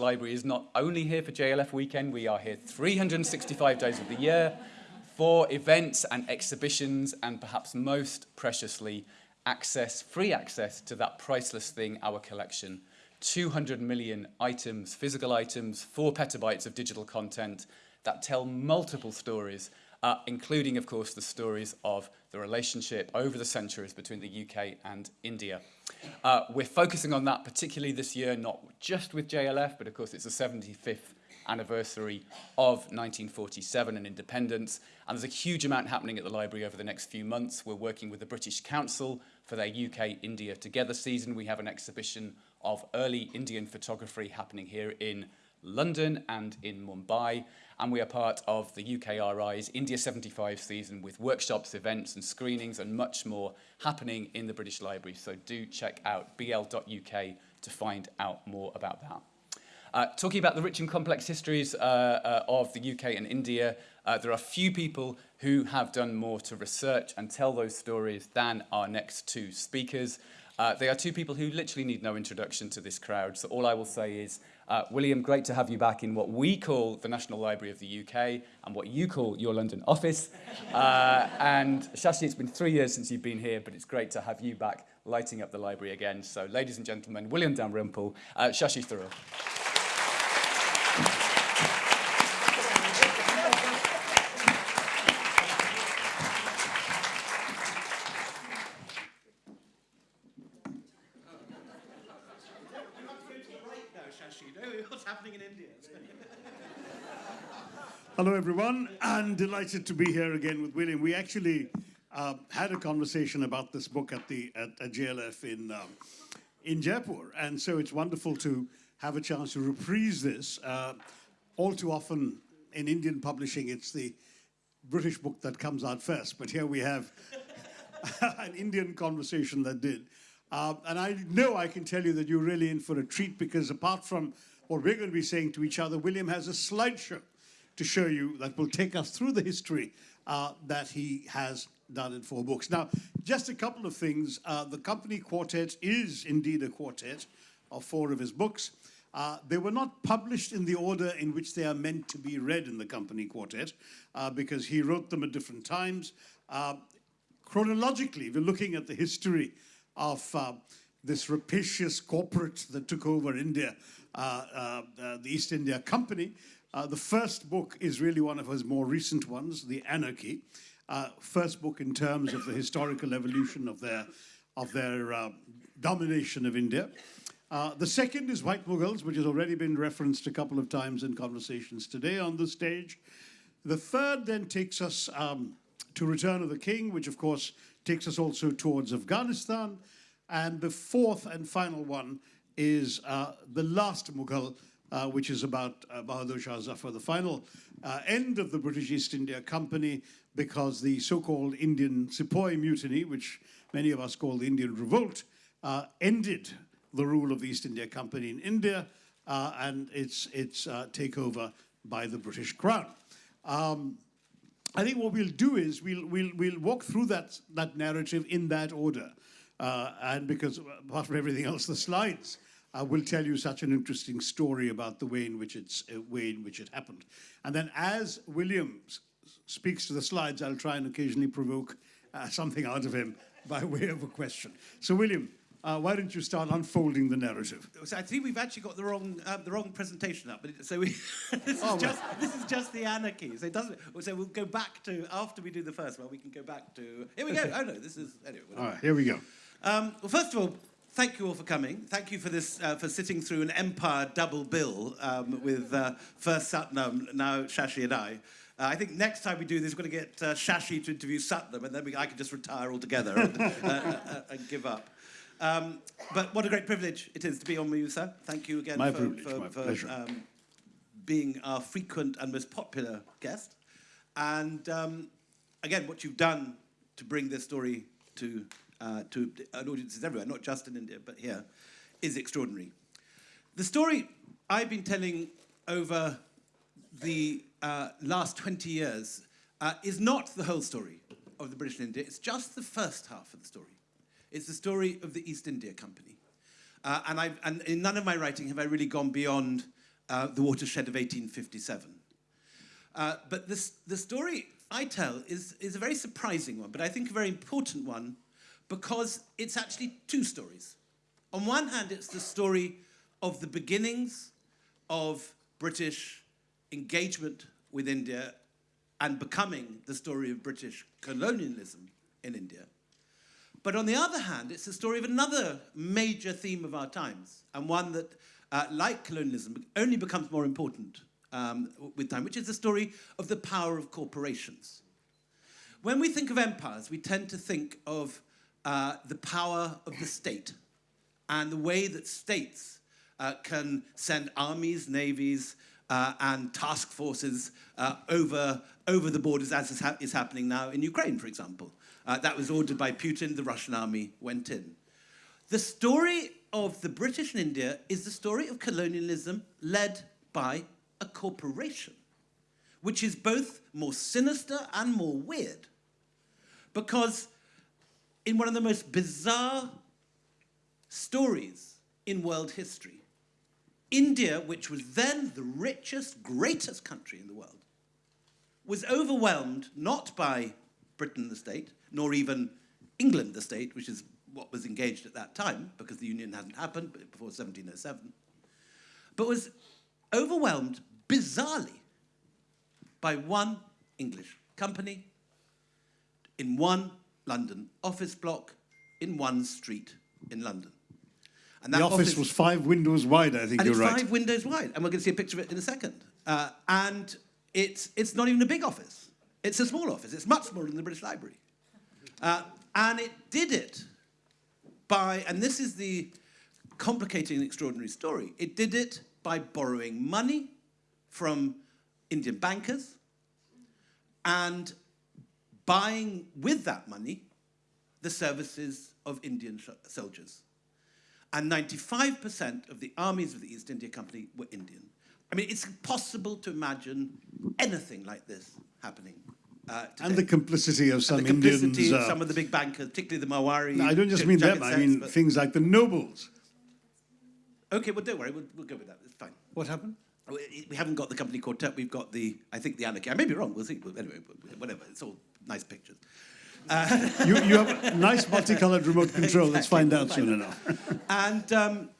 Library is not only here for JLF weekend, we are here 365 days of the year for events and exhibitions, and perhaps most preciously, access, free access to that priceless thing, our collection. 200 million items, physical items, four petabytes of digital content that tell multiple stories, uh, including, of course, the stories of the relationship over the centuries between the UK and India. Uh, we're focusing on that particularly this year, not just with JLF, but of course it's the 75th anniversary of 1947 and independence. And there's a huge amount happening at the library over the next few months. We're working with the British Council for their UK-India Together season. We have an exhibition of early Indian photography happening here in London and in Mumbai. And we are part of the UKRI's India 75 season with workshops, events and screenings and much more happening in the British Library. So do check out bl.uk to find out more about that. Uh, talking about the rich and complex histories uh, uh, of the UK and India, uh, there are few people who have done more to research and tell those stories than our next two speakers. Uh, they are two people who literally need no introduction to this crowd, so all I will say is, uh, William, great to have you back in what we call the National Library of the UK and what you call your London office. Uh, and Shashi, it's been three years since you've been here, but it's great to have you back lighting up the library again. So ladies and gentlemen, William Dalrymple, uh, Shashi Tharoor. Hello, everyone, and delighted to be here again with William. We actually uh, had a conversation about this book at the at, at JLF in um, in Jaipur, and so it's wonderful to have a chance to reprise this. Uh, all too often in Indian publishing, it's the British book that comes out first, but here we have an Indian conversation that did. Uh, and I know I can tell you that you're really in for a treat because apart from what we're going to be saying to each other, William has a slideshow to show you that will take us through the history uh, that he has done in four books. Now, just a couple of things. Uh, the Company Quartet is indeed a quartet of four of his books. Uh, they were not published in the order in which they are meant to be read in the Company Quartet uh, because he wrote them at different times. Uh, chronologically, we're looking at the history of uh, this rapacious corporate that took over India, the East India Company. The first book is really one of his more recent ones, The Anarchy. first book in terms of the historical evolution of their, of their domination of India. Uh, the second is White Mughals, which has already been referenced a couple of times in conversations today on the stage. The third then takes us um, to Return of the King, which of course takes us also towards Afghanistan. And the fourth and final one is uh, The Last Mughal, uh, which is about uh, Bahadur Shah Zafar, the final uh, end of the British East India Company, because the so-called Indian Sepoy Mutiny, which many of us call the Indian Revolt, uh, ended the rule of the East India Company in India uh, and its, its uh, takeover by the British Crown. Um, I think what we'll do is we'll, we'll, we'll walk through that, that narrative in that order. And because apart from everything else, the slides uh, will tell you such an interesting story about the way in which, it's, uh, way in which it happened. And then as William speaks to the slides, I'll try and occasionally provoke uh, something out of him by way of a question. So William, uh, why don't you start unfolding the narrative? So I think we've actually got the wrong uh, the wrong presentation up. But it, so we, this, oh, is just, this is just the anarchy. So it doesn't. So we'll go back to after we do the first one. We can go back to here we go. oh no, this is anyway. All right, here we go. Um, well, first of all, thank you all for coming. Thank you for this uh, for sitting through an Empire double bill um, with uh, first Satnam, now Shashi and I. Uh, I think next time we do this, we're going to get uh, Shashi to interview Satnam, and then we, I can just retire altogether and, uh, uh, and give up. Um, but what a great privilege it is to be on with you, sir. Thank you again my for, privilege, for, my for pleasure. Um, being our frequent and most popular guest. And um, again, what you've done to bring this story to, uh, to audiences everywhere, not just in India, but here, is extraordinary. The story I've been telling over the uh, last 20 years uh, is not the whole story of the British India, it's just the first half of the story. It's the story of the East India Company. Uh, and, I've, and in none of my writing have I really gone beyond uh, the watershed of 1857. Uh, but this, the story I tell is, is a very surprising one, but I think a very important one because it's actually two stories. On one hand, it's the story of the beginnings of British engagement with India and becoming the story of British colonialism in India. But on the other hand, it's the story of another major theme of our times, and one that, uh, like colonialism, only becomes more important um, with time, which is the story of the power of corporations. When we think of empires, we tend to think of uh, the power of the state and the way that states uh, can send armies, navies, uh, and task forces uh, over, over the borders, as is, ha is, happening now in Ukraine, for example. Uh, that was ordered by Putin, the Russian army went in. The story of the British in India is the story of colonialism led by a corporation, which is both more sinister and more weird. Because in one of the most bizarre stories in world history, India, which was then the richest, greatest country in the world, was overwhelmed not by Britain the state, nor even England the state, which is what was engaged at that time, because the union hadn't happened before 1707, but was overwhelmed bizarrely by one English company in one London office block in one street in London. And the office, office, was five windows wide, I think you're it's right. five windows wide, and we're going to see a picture of it in a second. Uh, and it's, it's not even a big office. It's a small office. It's much smaller than the British Library. Uh, and it did it by, and this is the complicating and extraordinary story, it did it by borrowing money from Indian bankers and buying with that money the services of Indian soldiers. And 95% of the armies of the East India Company were Indian. I mean, it's impossible to imagine anything like this happening. Uh, and the complicity of some and the complicity Indians. Of uh, some of the big bankers, particularly the Marwari. No, I don't just mean them, I mean things like the nobles. Okay, well, don't worry, we'll, we'll go with that. It's fine. What happened? We haven't got the company quartet, we've got the, I think, the anarchy. I may be wrong, we'll see. Anyway, whatever, it's all nice pictures. Uh, you, you have a nice multicolored remote control. Exactly. Let's find out soon enough. and um,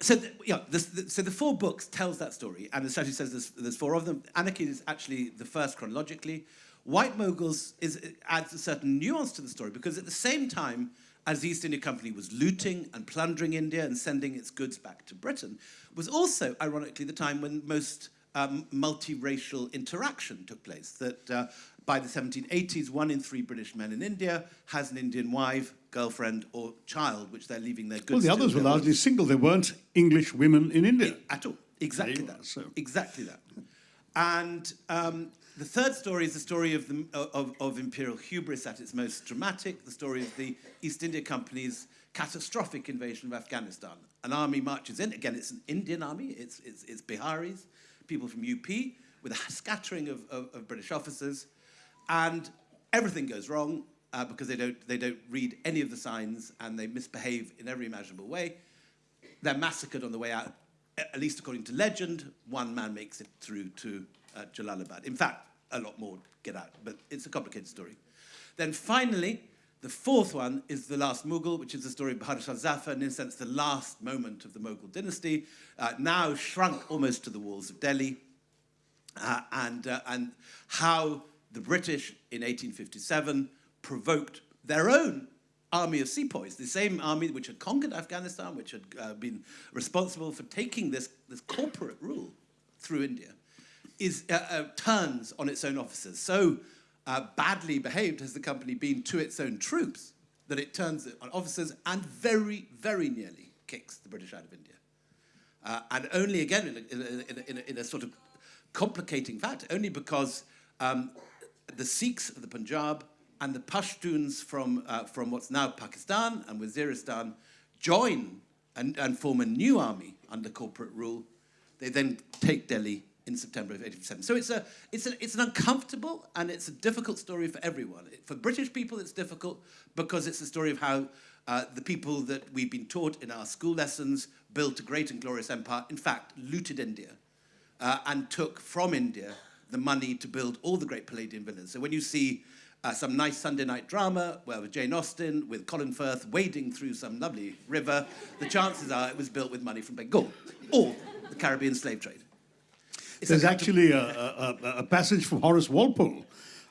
so, the, yeah, the, so the four books tells that story, and the strategy says there's, there's four of them. Anarchy is actually the first chronologically. White Mughals is, adds a certain nuance to the story because at the same time as the East India Company was looting and plundering India and sending its goods back to Britain, was also, ironically, the time when most um, multiracial interaction took place. That uh, by the 1780s, one in three British men in India has an Indian wife, girlfriend, or child, which they're leaving their goods Well, the others were largely single. They weren't English women in India. At all. Exactly that. So. Exactly that. And um, the third story is the story of, the, of, of, imperial hubris at its most dramatic, the story of the East India Company's catastrophic invasion of Afghanistan. An army marches in, again, it's an Indian army, it's, it's, it's Biharis, people from UP, with a scattering of, of, of British officers, and everything goes wrong uh, because they don't, they don't read any of the signs and they misbehave in every imaginable way. They're massacred on the way out, at least according to legend. One man makes it through to uh, Jalalabad. In fact, a lot more get out, but it's a complicated story. Then finally, the fourth one is The Last Mughal, which is the story of Bahadur Shah Zafar, in a sense the last moment of the Mughal dynasty, uh, now shrunk almost to the walls of Delhi, uh, and, uh, and how the British in 1857 provoked their own army of sepoys, the same army which had conquered Afghanistan, which had uh, been responsible for taking this, this corporate rule through India, is, uh, uh, turns on its own officers. So uh, badly behaved has the company been to its own troops that it turns on officers and very, very nearly kicks the British out of India. Uh, and only again in a, in, a, in, a, in a, sort of complicating fact, only because um, the Sikhs of the Punjab and the Pashtuns from, uh, from what's now Pakistan and Waziristan join and, and form a new army under corporate rule. They then take Delhi in September of 1857. So it's, a, it's, a, it's an uncomfortable and it's a difficult story for everyone. For British people, it's difficult because it's a story of how Uh, the people that we've been taught in our school lessons built a great and glorious empire, in fact, looted India uh, and took from India the money to build all the great Palladian villas. So when you see uh, some nice Sunday night drama where with Jane Austen, with Colin Firth wading through some lovely river, the chances are it was built with money from Bengal or the Caribbean slave trade. There's actually a, a, a- passage from Horace Walpole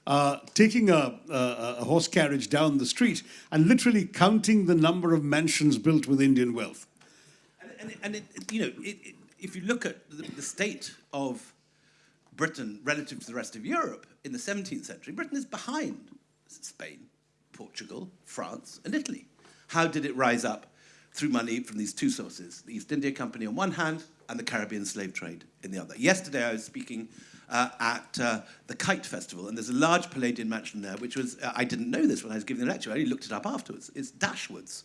uh, taking a, a, a horse carriage down the street and literally counting the number of mansions built with Indian wealth. And, and, and it- you know, it, it, if you look at the, the state of Britain relative to the rest of Europe in the 17th century, Britain is behind Spain, Portugal, France, and Italy. How did it rise up? Through money from these two sources, the East India Company on one hand and the Caribbean slave trade in the other. Yesterday I was speaking uh, at uh, the Kite Festival, and there's a large Palladian mansion there, which was, uh, I didn't know this when I was giving the lecture, I only looked it up afterwards. It's Dashwood's.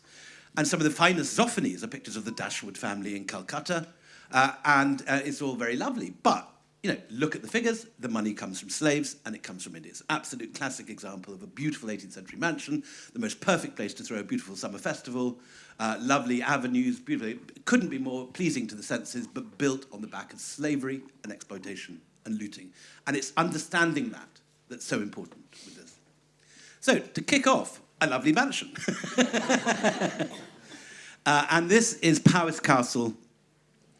And some of the finest Zoffanies are pictures of the Dashwood family in Calcutta, uh, and uh, it's all very lovely. But, you know, look at the figures, the money comes from slaves, and it comes from India. It's absolute classic example of a beautiful 18th century mansion, the most perfect place to throw a beautiful summer festival, uh, lovely avenues, beautiful. Couldn't be more pleasing to the senses, but built on the back of slavery and exploitation and looting. And it's understanding that that's so important with this. So, to kick off, a lovely mansion. Uh, and this is Powis Castle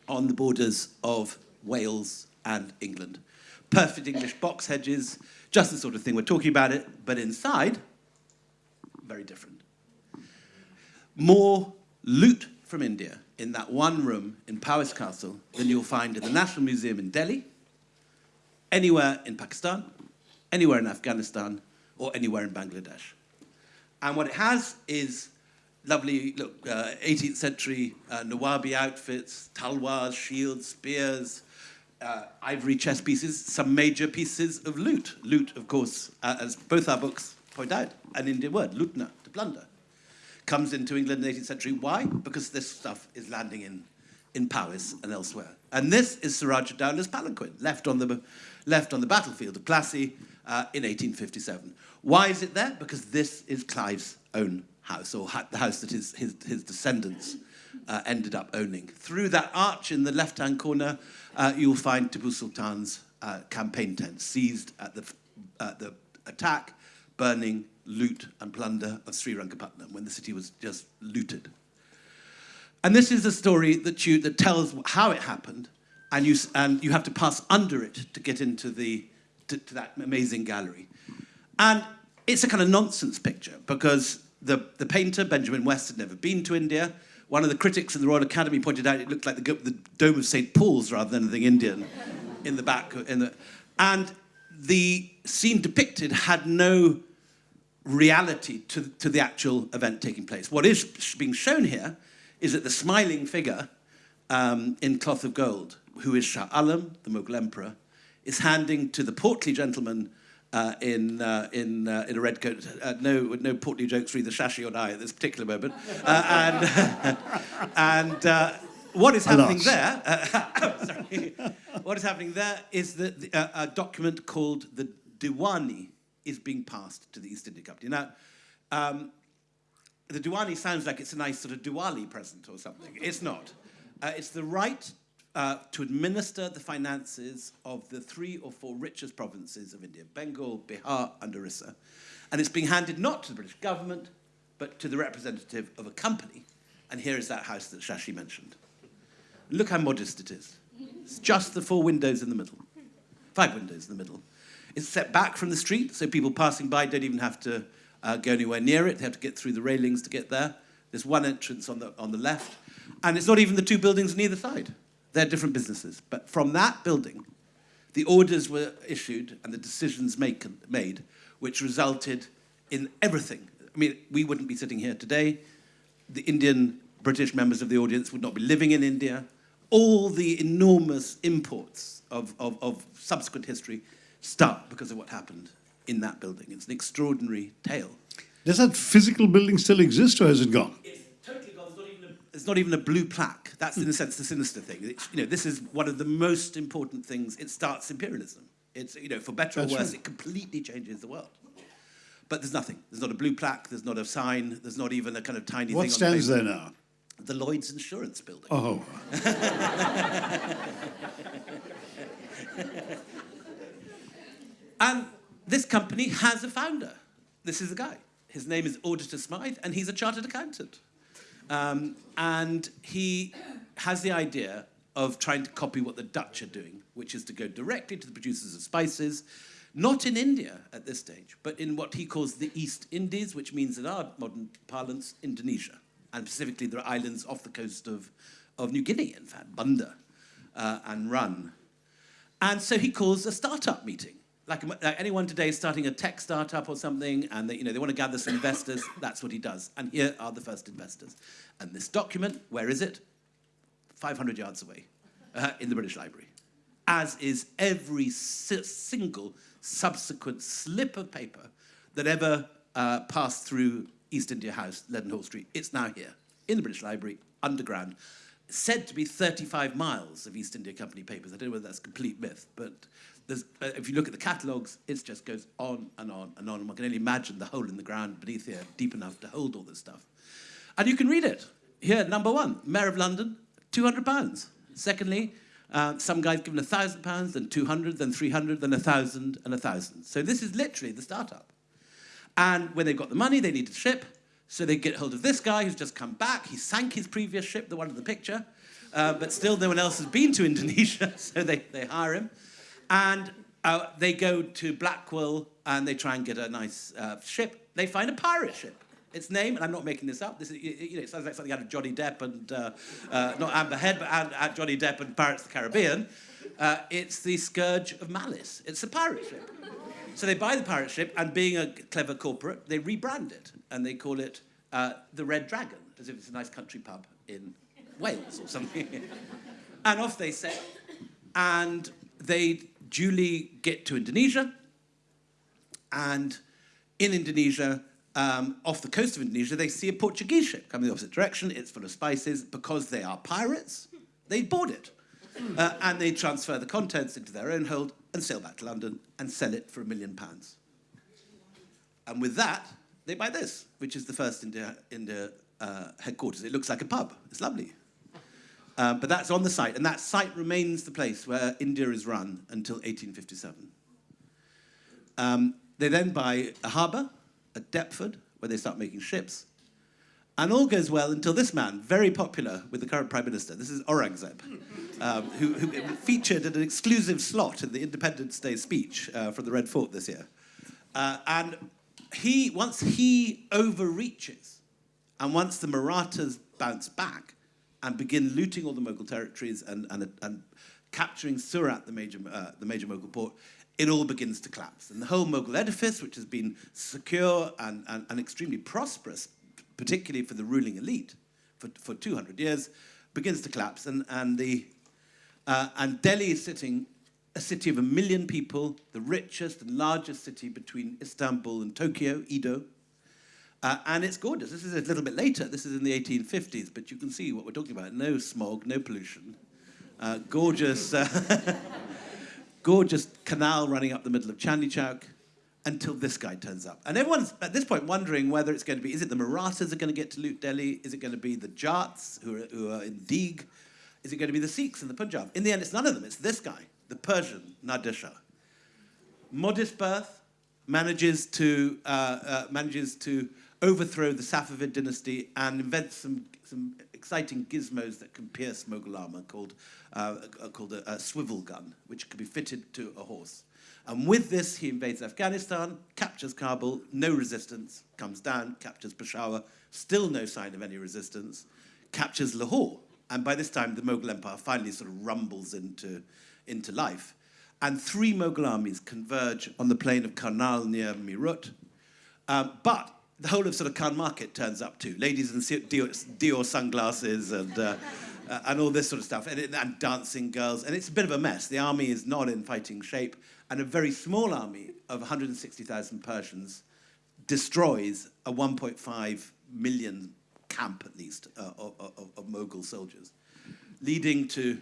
on the borders of Wales and England. Perfect English box hedges, just the sort of thing we're talking about it, but inside, very different. More loot from India in that one room in Powis Castle than you'll find in the National Museum in Delhi, anywhere in Pakistan, anywhere in Afghanistan, or anywhere in Bangladesh. And what it has is lovely, look, uh, 18th century uh, Nawabi outfits, talwars, shields, spears, uh, ivory chess pieces, some major pieces of loot. Loot, of course, uh, as both our books point out, an Indian word, lutna, to plunder. Comes into England in the 18th century. Why? Because this stuff is landing in, in Powys and elsewhere. And this is Siraj Dowla's palanquin, left on the, left on the battlefield of Plassey uh, in 1857. Why is it there? Because this is Clive's own house, or ha- the house that his, his, his descendants uh, ended up owning. Through that arch in the left-hand corner, uh, you'll find Tipu Sultan's uh, campaign tent, seized at the, the attack, burning, loot, and plunder of Sri Srirangapatnam when the city was just looted. And this is a story that, you, that tells how it happened, and you, and you have to pass under it to get into the, to, to that amazing gallery. And it's a kind of nonsense picture because the, the painter, Benjamin West, had never been to India. One of the critics in the Royal Academy pointed out it looked like the, the dome of St. Paul's rather than anything Indian in the back. In the, and the scene depicted had no reality to, to the actual event taking place. What is being shown here is that the smiling figure um, in cloth of gold, who is Shah Alam, the Mughal emperor, is handing to the portly gentleman uh, in, uh, in, uh, in a red coat, uh, no, no portly jokes for either Shashi or I at this particular moment, uh, and, and uh, what is happening there, uh, sorry, what is happening there is that the, uh, a document called the Diwani is being passed to the East India Company. Now, um, the Diwani sounds like it's a nice sort of Diwali present or something. It's not. Uh, it's the right uh, to administer the finances of the three or four richest provinces of India Bengal, Bihar, and Orissa. And it's being handed not to the British government, but to the representative of a company. And here is that house that Shashi mentioned. Look how modest it is. It's just the four windows in the middle, five windows in the middle. It's set back from the street, so people passing by don't even have to uh, go anywhere near it. They have to get through the railings to get there. There's one entrance on the, on the left, and it's not even the two buildings on either side. They're different businesses. But from that building, the orders were issued and the decisions make, made, which resulted in everything. I mean, we wouldn't be sitting here today. The Indian British members of the audience would not be living in India. All the enormous imports of, of, of subsequent history start because of what happened in that building. It's an extraordinary tale. Does that physical building still exist or has it gone? It's totally gone. There's not even a, there's not even a blue plaque. That's, in a sense, the sinister thing. It's, you know, this is one of the most important things. It starts imperialism. It's, you know, for better That's or worse, right. it completely changes the world. But there's nothing. There's not a blue plaque, there's not a sign, there's not even a kind of tiny What thing stands on the there now? The Lloyd's Insurance Building. Oh, And this company has a founder. This is a guy. His name is Auditor Smythe, and he's a chartered accountant. Um, and he has the idea of trying to copy what the Dutch are doing, which is to go directly to the producers of spices, not in India at this stage, but in what he calls the East Indies, which means in our modern parlance, Indonesia. And specifically, there are islands off the coast of, of New Guinea, in fact, Banda uh, and Run. And so he calls a startup meeting. Like, like anyone today is starting a tech startup or something, and they, you know, they want to gather some investors, that's what he does. And here are the first investors. And this document, where is it? 500 yards away uh, in the British Library. As is every si single subsequent slip of paper that ever uh, passed through East India House, Leadenhall Street. It's now here in the British Library, underground. Said to be 35 miles of East India Company papers. I don't know whether that's complete myth, but uh, if you look at the catalogues, it just goes on and on and on. And one can only imagine the hole in the ground beneath here, deep enough to hold all this stuff. And you can read it. Here, number one, Mayor of London, 200 pounds. Secondly, uh, some guy's given 1,000 pounds, then 200, then 300, then 1,000, and 1,000. So this is literally the startup. And when they've got the money, they need a ship. So they get hold of this guy who's just come back. He sank his previous ship, the one in the picture. Uh, but still, no one else has been to Indonesia, so they, they hire him. And uh, they go to Blackwall and they try and get a nice uh, ship. They find a pirate ship. Its name, and I'm not making this up, this is, you know, it sounds like something out of Johnny Depp and, uh, uh, not Amber Heard, but Johnny Depp and Pirates of the Caribbean. Uh, it's the Scourge of Malice. It's a pirate ship. So they buy the pirate ship, and being a clever corporate, they rebrand it, and they call it uh, the Red Dragon, as if it's a nice country pub in Wales or something. and off they set, and they duly get to Indonesia, and in Indonesia, um, off the coast of Indonesia, they see a Portuguese ship coming the opposite direction. It's full of spices. Because they are pirates, they board it. Uh, and they transfer the contents into their own hold and sail back to London and sell it for a million pounds. And with that, they buy this, which is the first India, India uh, headquarters. It looks like a pub. It's lovely. Um, but that's on the site, and that site remains the place where India is run until 1857. Um, they then buy a harbour at Deptford, where they start making ships. And all goes well until this man, very popular with the current Prime Minister, this is Aurangzeb, um, who, who, featured in an exclusive slot in the Independence Day speech uh, from the Red Fort this year. Uh, and he, once he overreaches, and once the Marathas bounce back and begin looting all the Mughal territories and, and, and capturing Surat, the major, uh, the major Mughal port, it all begins to collapse. And the whole Mughal edifice, which has been secure and, and, and extremely prosperous, particularly for the ruling elite for, for 200 years, begins to collapse. And, and, the, uh, and Delhi is sitting a city of a million people, the richest and largest city between Istanbul and Tokyo, Edo. Uh, and it's gorgeous. This is a little bit later. This is in the 1850s, but you can see what we're talking about. No smog, no pollution. Uh, gorgeous, uh, gorgeous canal running up the middle of Chandni until this guy turns up. And everyone's at this point wondering whether it's going to be, is it the Marathas are going to get to loot Delhi? Is it going to be the Jats who are, who are in Deeg? Is it going to be the Sikhs in the Punjab? In the end, it's none of them. It's this guy, the Persian, Nadir Shah. Modest birth, manages to, uh, uh, manages to overthrow the Safavid dynasty and invent some, some exciting gizmos that can pierce Mughal armor called, uh, called a, a swivel gun, which could be fitted to a horse. And with this, he invades Afghanistan, captures Kabul, no resistance, comes down, captures Peshawar, still no sign of any resistance, captures Lahore. And by this time, the Mughal Empire finally sort of rumbles into, into life. And three Mughal armies converge on the plain of Karnal near Meerut. Um, but the whole of sort of Khan Market turns up too. Ladies in Dior, Dior sunglasses and, uh, uh, and all this sort of stuff, and, and dancing girls. And it's a bit of a mess. The army is not in fighting shape and a very small army of 160,000 Persians destroys a 1.5 million camp, at least, uh, of, of, of, Mughal soldiers, leading to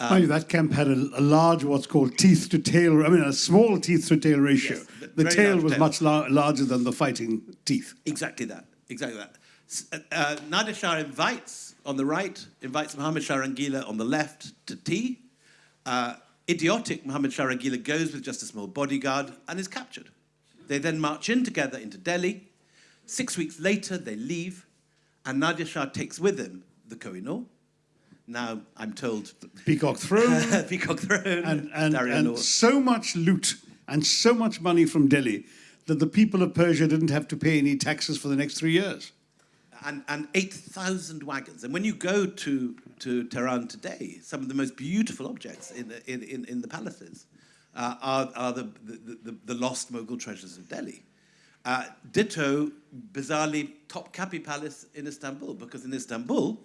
Mind you, that camp had a, a large, what's called teeth to tail, I mean, a small teeth to tail ratio. Yes, the tail was tail. much lar- larger than the fighting teeth. Exactly that. Exactly that. Uh, uh, Nadir Shah invites on the right, invites Muhammad Shah Rangila on the left to tea. Uh, idiotic Muhammad Shah Rangila goes with just a small bodyguard and is captured. They then march in together into Delhi. Six weeks later, they leave, and Nadir Shah takes with him the Kohinoor. Now, I'm told, Peacock throne, Peacock Throne, and, and, and so much loot and so much money from Delhi that the people of Persia didn't have to pay any taxes for the next three years. And, and 8,000 wagons. And when you go to, to Tehran today, some of the most beautiful objects in the, in, in, in the palaces uh, are, are the, the, the, the lost Mughal treasures of Delhi. Uh, ditto, bizarrely, Topkapi Palace in Istanbul, because in Istanbul,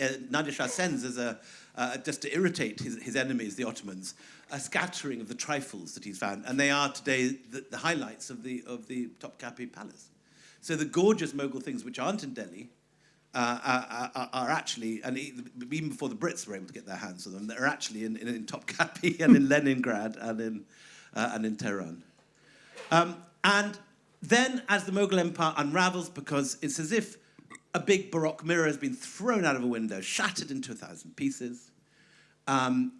uh, Nadir Shah sends as a, uh, just to irritate his, his enemies, the Ottomans, a scattering of the trifles that he's found, and they are today the, the highlights of the, of the Topkapi Palace. So the gorgeous Mughal things which aren't in Delhi uh, are, are, are actually, and even before the Brits were able to get their hands on them, they're actually in, in, in Topkapi and in Leningrad and in, uh, and in Tehran. Um, and then, as the Mughal Empire unravels, because it's as if a big Baroque mirror has been thrown out of a window, shattered into a thousand pieces. Um,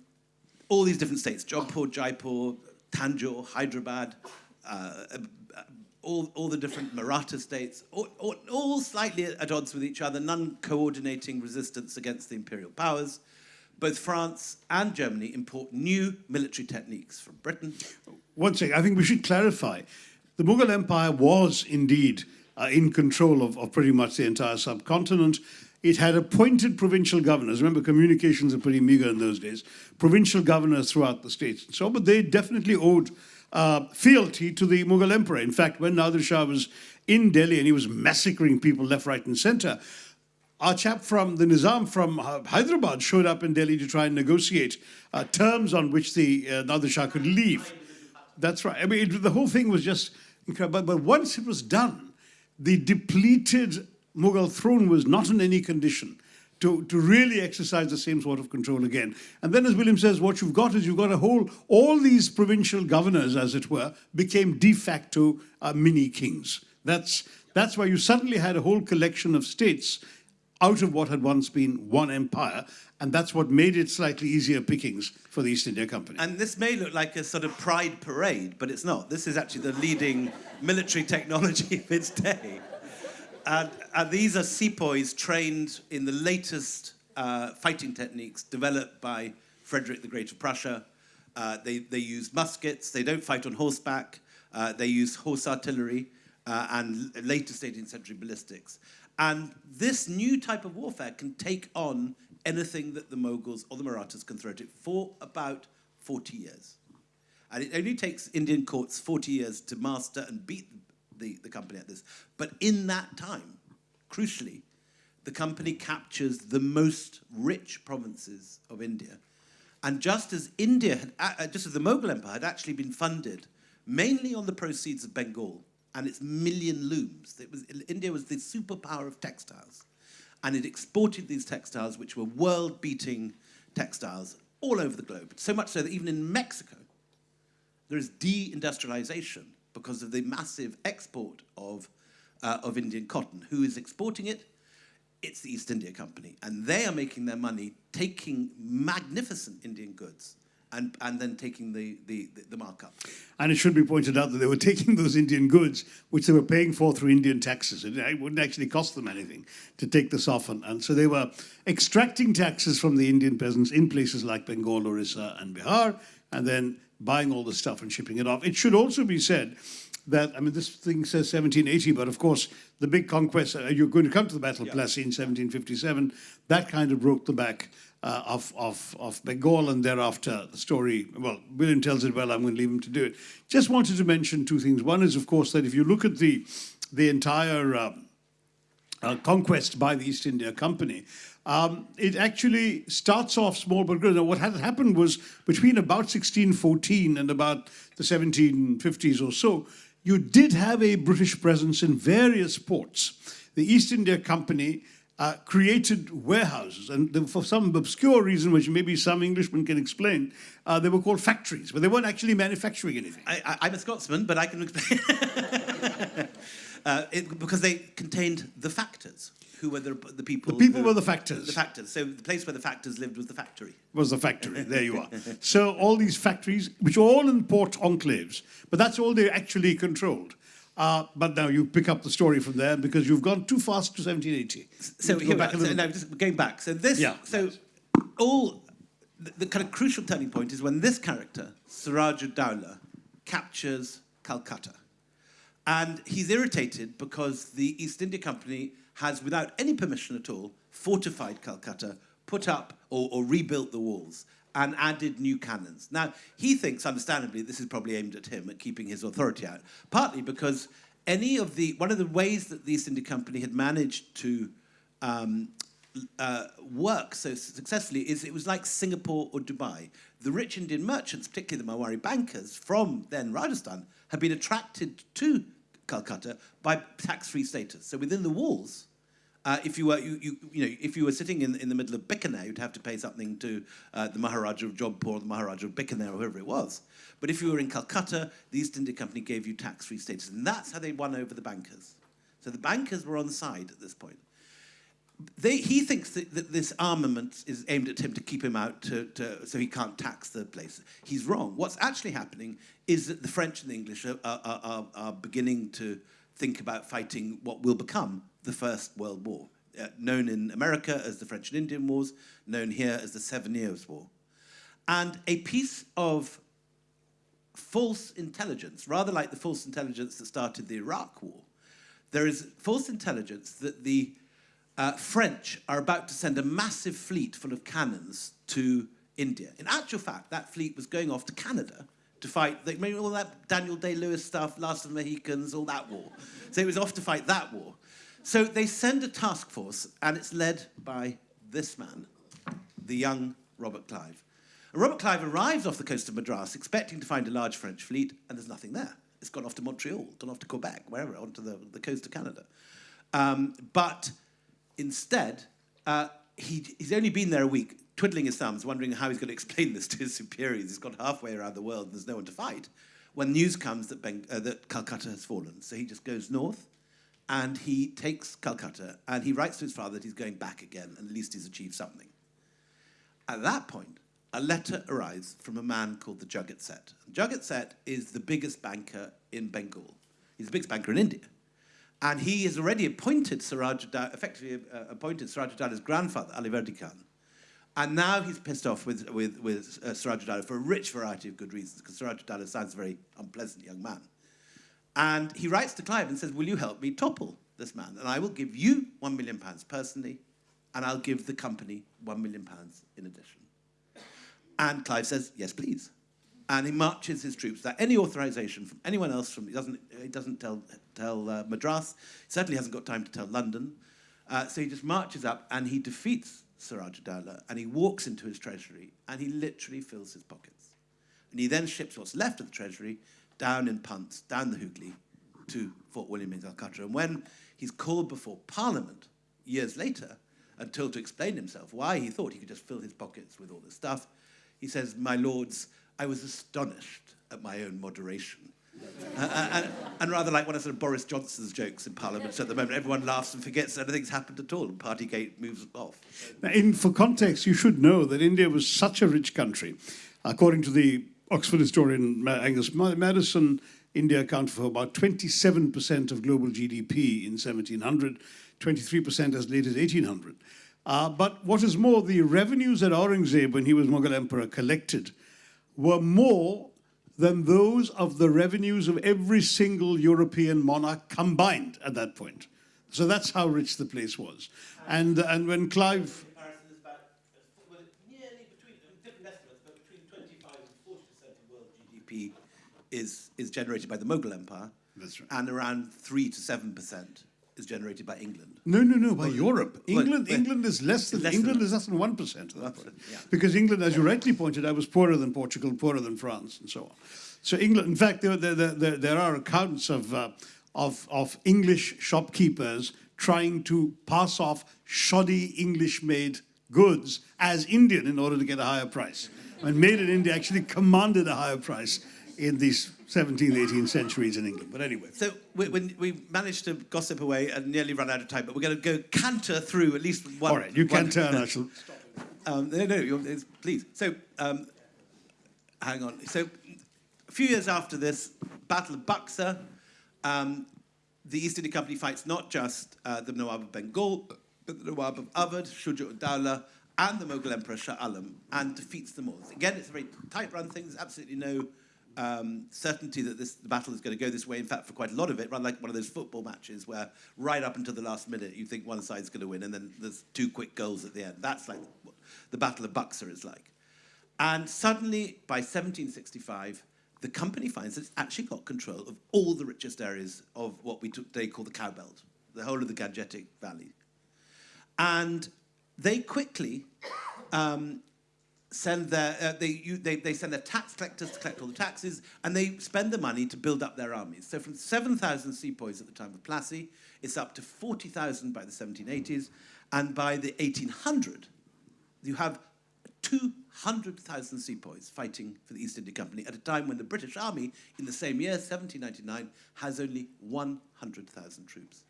all these different states, Jodhpur, Jaipur, Tanjore, Hyderabad, uh, uh, all, all the different Maratha states, all, all, all slightly at odds with each other, none coordinating resistance against the imperial powers. Both France and Germany import new military techniques from Britain. One second, I think we should clarify. The Mughal Empire was indeed uh, in control of, of pretty much the entire subcontinent. It had appointed provincial governors. Remember, communications are pretty meager in those days. Provincial governors throughout the states. So, but they definitely owed uh, fealty to the Mughal emperor. In fact, when Nadir Shah was in Delhi and he was massacring people left, right, and center, our chap from the Nizam from Hyderabad showed up in Delhi to try and negotiate uh, terms on which the uh, Shah could leave. That's right. I mean, it, the whole thing was just incredible. But, but once it was done, the depleted Mughal throne was not in any condition to, to really exercise the same sort of control again. And then, as William says, what you've got is you've got a whole, all these provincial governors, as it were, became de facto uh, mini kings. That's, that's why you suddenly had a whole collection of states out of what had once been one empire, and that's what made it slightly easier pickings for the East India Company. And this may look like a sort of pride parade, but it's not. This is actually the leading military technology of its day. And, these are sepoys trained in the latest uh, fighting techniques developed by Frederick the Great of Prussia. Uh, they, they use muskets, they don't fight on horseback, uh, they use horse artillery uh, and later 18th century ballistics. And this new type of warfare can take on anything that the Moguls or the Marathas can throw at it for about 40 years. And it only takes Indian courts 40 years to master and beat the, the company at this. But in that time, crucially, the company captures the most rich provinces of India. And just as India had, uh, just as the Mughal Empire had actually been funded mainly on the proceeds of Bengal and its million looms, it was, India was the superpower of textiles. And it exported these textiles, which were world beating textiles, all over the globe. So much so that even in Mexico, there is deindustrialization because of the massive export of, uh, of Indian cotton. Who is exporting it? It's the East India Company. And they are making their money taking magnificent Indian goods and, and then taking the, the, the, markup. And it should be pointed out that they were taking those Indian goods, which they were paying for through Indian taxes. It wouldn't actually cost them anything to take this off. And, and so they were extracting taxes from the Indian peasants in places like Bengal, Orissa, and Bihar, and then buying all the stuff and shipping it off. It should also be said that, I mean, this thing says 1780, but of course, the big conquest, uh, you're going to come to the Battle of Plassey in 1757, that kind of broke the back uh, of, of, of Bengal, and thereafter the story, well, William tells it well, I'm going to leave him to do it. Just wanted to mention two things. One is, of course, that if you look at the, the entire um, uh, conquest by the East India Company, um, it actually starts off small but grows. Now, what had happened was between about 1614 and about the 1750s or so, you did have a British presence in various ports. The East India Company uh, created warehouses. And for some obscure reason, which maybe some Englishman can explain, uh, they were called factories, but they weren't actually manufacturing anything. I, I'm a Scotsman, but I can explain. uh, it, because they contained the factors, who were the, the people. The people who- were the factors. The factors. So the place where the factors lived was the factory. was the factory. There you are. So all these factories, which are all in port enclaves, but that's all they actually controlled. Uh, but now you pick up the story from there because you've gone too fast to 1780. So, here go back are. so no, just going back. So this. Yeah. So all the, the kind of crucial turning point is when this character, Siraj Dowlah, captures Calcutta. And he's irritated because the East India Company has, without any permission at all, fortified Calcutta, put up or, or rebuilt the walls, and added new cannons. Now, he thinks, understandably, this is probably aimed at him, at keeping his authority out, partly because any of the, one of the ways that the East India Company had managed to um, uh, work so successfully is it was like Singapore or Dubai. The rich Indian merchants, particularly the Marwari bankers from then Rajasthan, had been attracted to Calcutta by tax-free status. So within the walls, uh, if you were you, you, you know if you were sitting in, in the middle of Bikaner, you'd have to pay something to uh, the Maharaja of Jodhpur the Maharaja of Bikaner or whoever it was. But if you were in Calcutta, the East India Company gave you tax-free status, and that's how they won over the bankers. So the bankers were on the side at this point they, he thinks that, that this armament is aimed at him to keep him out to, to, so he can't tax the place. He's wrong. What's actually happening is that the French and the English are, are, are, are beginning to think about fighting what will become the First World War, uh, known in America as the French and Indian Wars, known here as the Seven Years' War. And a piece of false intelligence, rather like the false intelligence that started the Iraq War, there is false intelligence that the uh, French are about to send a massive fleet full of cannons to India. In actual fact, that fleet was going off to Canada to fight, they all that Daniel Day-Lewis stuff, Last of the Mohicans, all that war. So it was off to fight that war. So they send a task force, and it's led by this man, the young Robert Clive. And Robert Clive arrives off the coast of Madras expecting to find a large French fleet, and there's nothing there. It's gone off to Montreal, gone off to Quebec, wherever, onto the, the coast of Canada. Um, but instead, uh, he, he's only been there a week, twiddling his thumbs, wondering how he's going to explain this to his superiors. He's gone halfway around the world and there's no one to fight. When news comes that, Beng- uh, that Calcutta has fallen. So he just goes north and he takes Calcutta and he writes to his father that he's going back again and at least he's achieved something. At that point, a letter arrives from a man called the Jagat Seth. Jagat Seth is the biggest banker in Bengal. He's the biggest banker in India. And he has already appointed Siraj effectively uh, appointed Siraj Dowlah's grandfather, Ali Verdi Khan. And now he's pissed off with, with, with uh, Siraj for a rich variety of good reasons, because Siraj Dowlah sounds a very unpleasant young man. And he writes to Clive and says, Will you help me topple this man? And I will give you one million pounds personally, and I'll give the company one million pounds in addition. And Clive says, Yes, please. And he marches his troops without any authorization from anyone else. From he doesn't he doesn't tell tell uh, Madras. He certainly hasn't got time to tell London. Uh, so he just marches up and he defeats Siraj Dowlah and he walks into his treasury and he literally fills his pockets. And he then ships what's left of the treasury down in punts, down the Hooghly, to Fort William in Calcutta. And when he's called before Parliament years later until to explain himself why he thought he could just fill his pockets with all this stuff, he says, My lords, I was astonished at my own moderation. Uh, and, and rather like one of sort of Boris Johnson's jokes in Parliament at the moment, everyone laughs and forgets that anything's happened at all, and Partygate moves off. Now, in, for context, you should know that India was such a rich country. According to the Oxford historian Angus Ma- Maddison, India accounted for about 27% of global GDP in 1700, 23% as late as 1800. Uh, but what is more, the revenues that Aurangzeb, when he was Mughal emperor, collected were more than those of the revenues of every single European monarch combined at that point. So that's how rich the place was. And, and when Clive is about, nearly between, different estimates, but between 25 and 40% of world GDP is, is generated by the Mughal Empire. Right. And around 3 to 7% is generated by England. No, no, no, by Europe. England, well, England is less than, less England than- is less than 1% of that yeah. Because England, as you rightly pointed out, was poorer than Portugal, poorer than France, and so on. So England, in fact, there, there, there, there are accounts of, uh, of, of English shopkeepers trying to pass off shoddy English-made goods as Indian in order to get a higher price. And made in India actually commanded a higher price in these 17th, 18th centuries in England. But anyway. So we, when we managed to gossip away and nearly run out of time, but we're going to go canter through at least one. All right, you can turn, I shall. Um, no, no, you're, please. So, um, hang on. So, a few years after this, Battle of Buxar, um, the East India Company fights not just uh, the Nawab of Bengal, but the Nawab of Awadh, Shuja-ud-Dawla, and the Mughal Emperor Shah Alam, and defeats them all. Again, it's a very tight-run thing. There's absolutely no um, certainty that this the battle is going to go this way. In fact, for quite a lot of it, run like one of those football matches where right up until the last minute you think one side's going to win, and then there's two quick goals at the end. That's like what the Battle of Buxar is like. And suddenly, by 1765, the company finds it's actually got control of all the richest areas of what we today call the cow belt, the whole of the Gangetic Valley. And they quickly um, send their, uh, they, you, they, they send their tax collectors to collect all the taxes, and they spend the money to build up their armies. So from 7,000 sepoys at the time of Plassey, it's up to 40,000 by the 1780s, and by the 1800, you have 200,000 sepoys fighting for the East India Company at a time when the British Army, in the same year, 1799, has only 100,000 troops.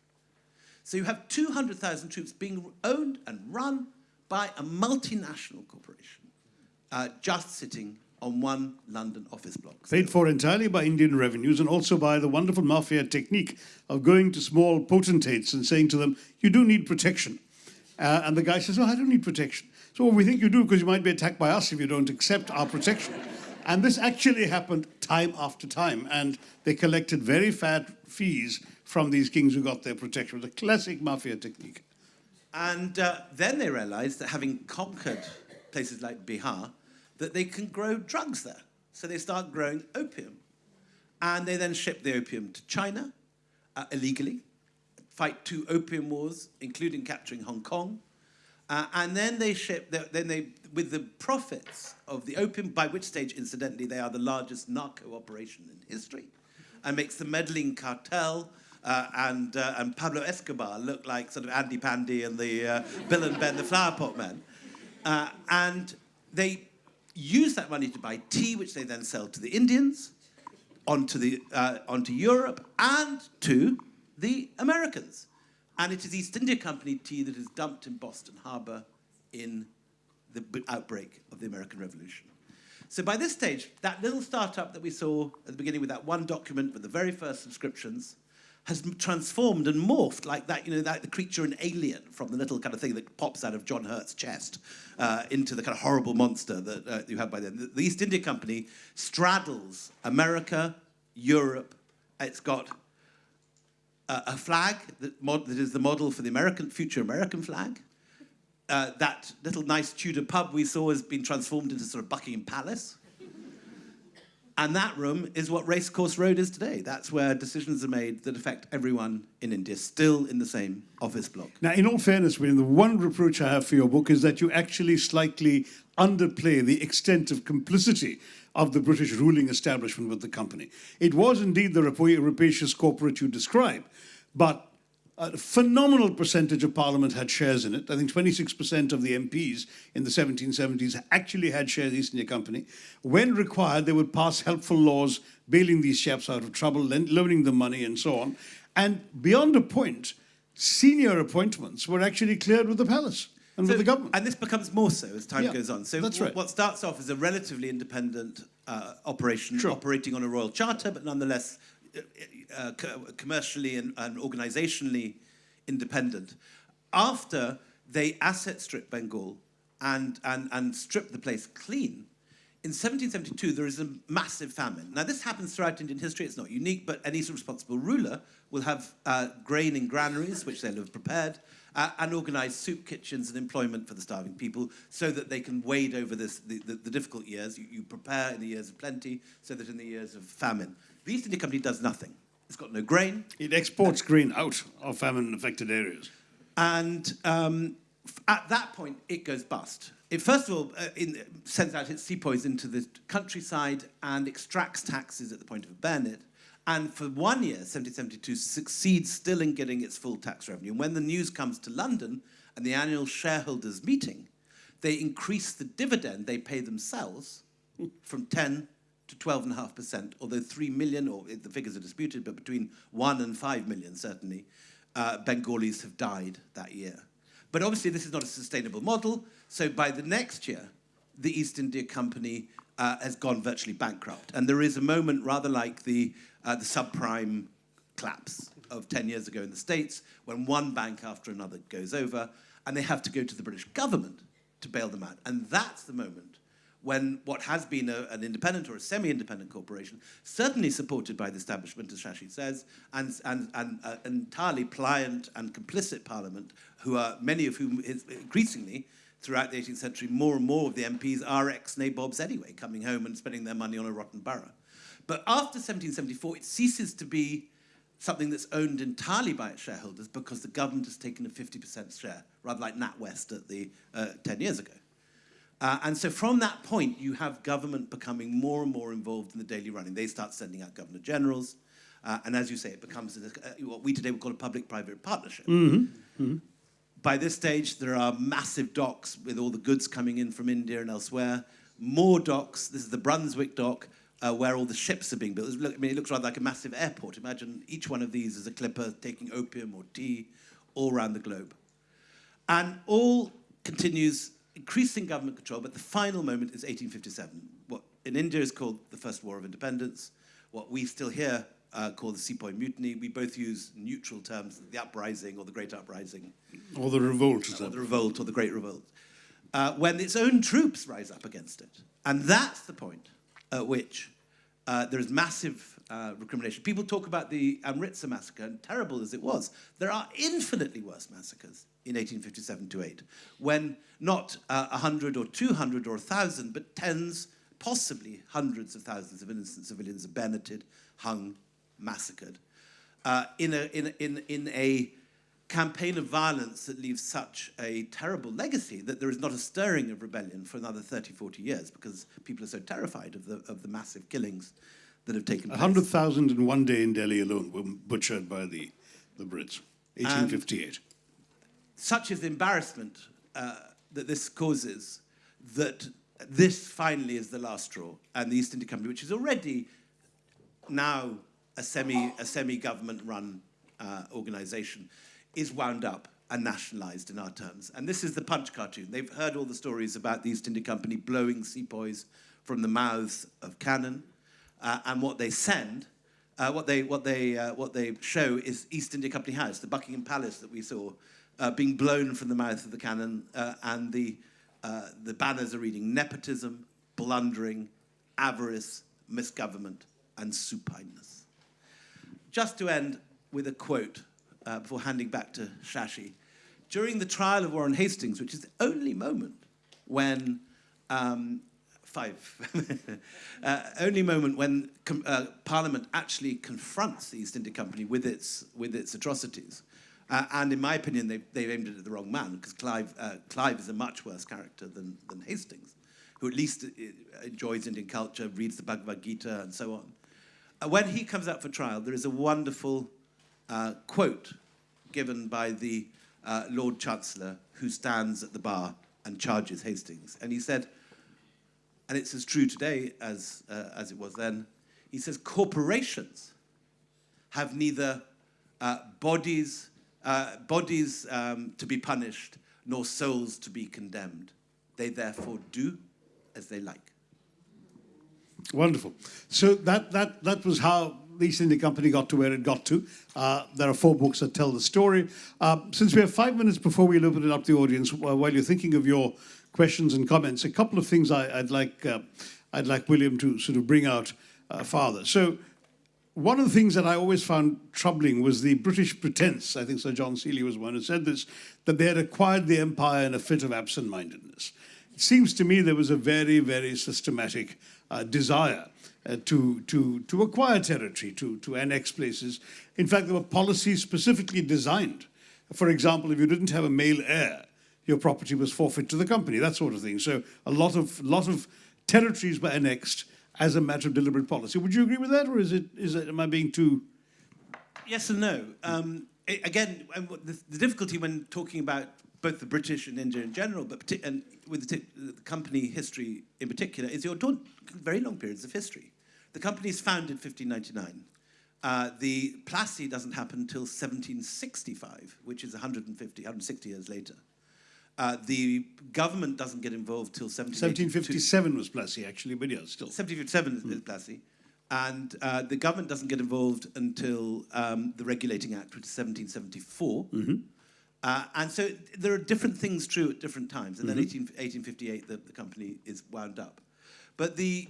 So you have 200,000 troops being owned and run by a multinational corporation, uh, just sitting on one London office block. Paid for entirely by Indian revenues and also by the wonderful mafia technique of going to small potentates and saying to them, you do need protection. Uh, and the guy says, oh, I don't need protection. So well, we think you do because you might be attacked by us if you don't accept our protection. And this actually happened time after time. And they collected very fat fees from these kings who got their protection. It was a classic mafia technique. And uh, then they realized that having conquered places like Bihar, that they can grow drugs there. So they start growing opium. And they then ship the opium to China uh, illegally, fight two opium wars, including capturing Hong Kong. Uh, and then they ship, the, then they, with the profits of the opium, by which stage, incidentally, they are the largest narco operation in history, and makes the Medellín cartel uh, and, uh, and Pablo Escobar look like sort of Andy Pandy and the uh, Bill and Ben, the flower pot men. Uh, and they use that money to buy tea, which they then sell to the Indians, onto, the, uh, onto Europe, and to the Americans. And it is East India Company tea that is dumped in Boston Harbor in the outbreak of the American Revolution. So by this stage, that little startup that we saw at the beginning with that one document with the very first subscriptions has transformed and morphed like that, you know, that the creature in Alien from the little kind of thing that pops out of John Hurt's chest uh, into the kind of horrible monster that uh, you have by then. The, the East India Company straddles America, Europe. It's got a, a flag that, mod, that is the model for the American future American flag. Uh, that little nice Tudor pub we saw has been transformed into sort of Buckingham Palace. And that room is what Racecourse Road is today. That's where decisions are made that affect everyone in India, still in the same office block. Now, in all fairness, William, the one reproach I have for your book is that you actually slightly underplay the extent of complicity of the British ruling establishment with the company. It was indeed the rapacious corporate you describe, but a phenomenal percentage of Parliament had shares in it. I think 26% of the MPs in the 1770s actually had shares in the East India Company. When required, they would pass helpful laws bailing these chaps out of trouble, loaning them money, and so on. And beyond a point, senior appointments were actually cleared with the palace and with the government. And this becomes more so as time Yeah, goes on. So that's right. what starts off as a relatively independent uh, operation, Sure. operating on a royal charter, but nonetheless uh, co- commercially and, and organizationally independent. After they asset strip Bengal and, and, and strip the place clean, in 1772, there is a massive famine. Now, this happens throughout Indian history. It's not unique, but any responsible ruler will have uh, grain in granaries, which they'll have prepared, uh, and organize soup kitchens and employment for the starving people so that they can wade over this, the, the, the difficult years. You, you prepare in the years of plenty so that in the years of famine. The East India Company does nothing. It's got no grain, It exports grain out of famine-affected areas. and um, at that point, it goes bust. It first of all uh, in, sends out its sepoys into the countryside and extracts taxes at the point of a bayonet, and for one year, 1772, succeeds still in getting its full tax revenue. And when the news comes to London and the annual shareholders meeting, they increase the dividend they pay themselves from 10 to 12.5%, although 3 million, or the figures are disputed, but between 1 and 5 million certainly, uh, Bengalis have died that year. But obviously this is not a sustainable model, so by the next year, the East India Company uh, has gone virtually bankrupt. And there is a moment rather like the, uh, the subprime collapse of 10 years ago in the States, when one bank after another goes over, and they have to go to the British government to bail them out. And that's the moment when what has been a, an independent or a semi-independent corporation, certainly supported by the establishment, as Shashi says, and, and, and uh, entirely pliant and complicit parliament, who are, many of whom is increasingly, throughout the 18th century, more and more of the MPs are ex-nabobs anyway, coming home and spending their money on a rotten borough. But after 1774, it ceases to be something that's owned entirely by its shareholders because the government has taken a 50% share, rather like NatWest at the, uh, 10 years ago. Uh, and so from that point, you have government becoming more and more involved in the daily running. They start sending out governor generals. Uh, and as you say, it becomes a, uh, what we today would call a public-private partnership. Mm -hmm. Mm -hmm. By this stage, there are massive docks with all the goods coming in from India and elsewhere. More docks. This is the Brunswick dock, uh, where all the ships are being built. I mean, it looks rather like a massive airport. Imagine each one of these is a clipper taking opium or tea all around the globe. And all continues increasing government control, but the final moment is 1857, what in India is called the First War of Independence, what we still hear uh, call the Sepoy Mutiny. We both use neutral terms, the uprising or the Great Uprising. Or the revolt. or the revolt or the Great Revolt. Uh, when its own troops rise up against it. And that's the point at which uh, there is massive uh, recrimination. People talk about the Amritsar massacre, and terrible as it was, there are infinitely worse massacres in 1857 to 8, when not uh, 100 or 200 or 1,000, but tens, possibly hundreds of thousands of innocent civilians are bayoneted, hung, massacred, uh, in, a, in, in, in a campaign of violence that leaves such a terrible legacy that there is not a stirring of rebellion for another 30, 40 years because people are so terrified of the, of the massive killings that have taken place. 100,000 in one day in Delhi alone were butchered by the, the Brits, 1858. And such is the embarrassment uh, that this causes that this finally is the last straw and the East India Company, which is already now a semi a semi government run uh, organization, is wound up and nationalized in our terms. And this is the punch cartoon. They've heard all the stories about the East India Company blowing sepoys from the mouths of cannon, uh, and what they send. Uh, what they what they uh, what they show is East India Company House, the Buckingham Palace that we saw uh, being blown from the mouth of the cannon, uh, and the, uh, the banners are reading nepotism, blundering, avarice, misgovernment, and supineness. Just to end with a quote uh, before handing back to Shashi. During the trial of Warren Hastings, which is the only moment when um, five, uh, only moment when uh, Parliament actually confronts the East India Company with its, with its atrocities. Uh, and in my opinion, they've, they've aimed it at the wrong man, because Clive, uh, Clive is a much worse character than, than Hastings, who at least uh, enjoys Indian culture, reads the Bhagavad Gita, and so on. When he comes out for trial, there is a wonderful uh, quote given by the uh, Lord Chancellor who stands at the bar and charges Hastings. And he said, and it's as true today as, as it was then, he says, corporations have neither bodies uh, bodies um, to be punished, nor souls to be condemned. They therefore do as they like. Wonderful. So that, that, that was how East India Company got to where it got to. Uh, there are four books that tell the story. Uh, since we have five minutes before we open it up to the audience, while you're thinking of your questions and comments, a couple of things I, would like, uh, I'd like William to sort of bring out uh, farther. So one of the things that I always found troubling was the British pretense, I think Sir John Seeley was one who said this, that they had acquired the empire in a fit of absent-mindedness. It seems to me there was a very, very systematic uh, desire uh, to, to, to acquire territory, to, to annex places. In fact, there were policies specifically designed. For example, if you didn't have a male heir, your property was forfeit to the company, that sort of thing. So a lot of, lot of territories were annexed as a matter of deliberate policy. Would you agree with that, or is it, is it, am I being too... Yes and no. Um, again, um, the difficulty when talking about both the British and India in general, but and with the, the company history in particular, is talking very long periods of history. The company is founded in 1599. Uh, the Plassey doesn't happen until 1765, which is 150, 160 years later. Uh, the government doesn't get involved till 1757 was Plassey, actually, but yeah, still. 1757 is Plassey. And uh, the government doesn't get involved until um, the Regulating Act, which is 1774. Uh, and so there are different things true at different times. And then 18, 1858, the, the company is wound up. But the,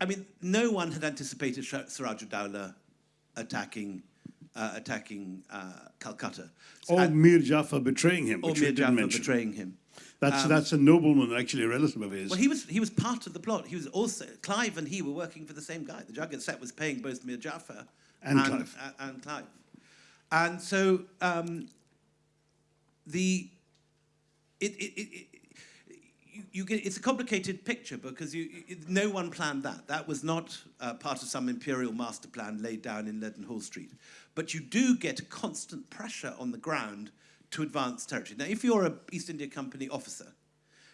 I mean, no one had anticipated Shah- Sirajuddaula attacking, uh, attacking uh, Calcutta. So- Or and- Mir Jafar betraying him, or which Mir didn't mention. betraying him. That's, Um, that's a nobleman, actually a relative of his. Well, he was he was part of the plot. He was also Clive and he were working for the same guy. The Jagat Seth was paying both Mir Jafar And Clive. a- and Clive. And so um, the it, it, it, you, get it's a complicated picture because you, no one planned that. That was not uh, part of some imperial master plan laid down in Leadenhall Street. But you do get constant pressure on the ground to advance territory. Now, if you're an East India Company officer,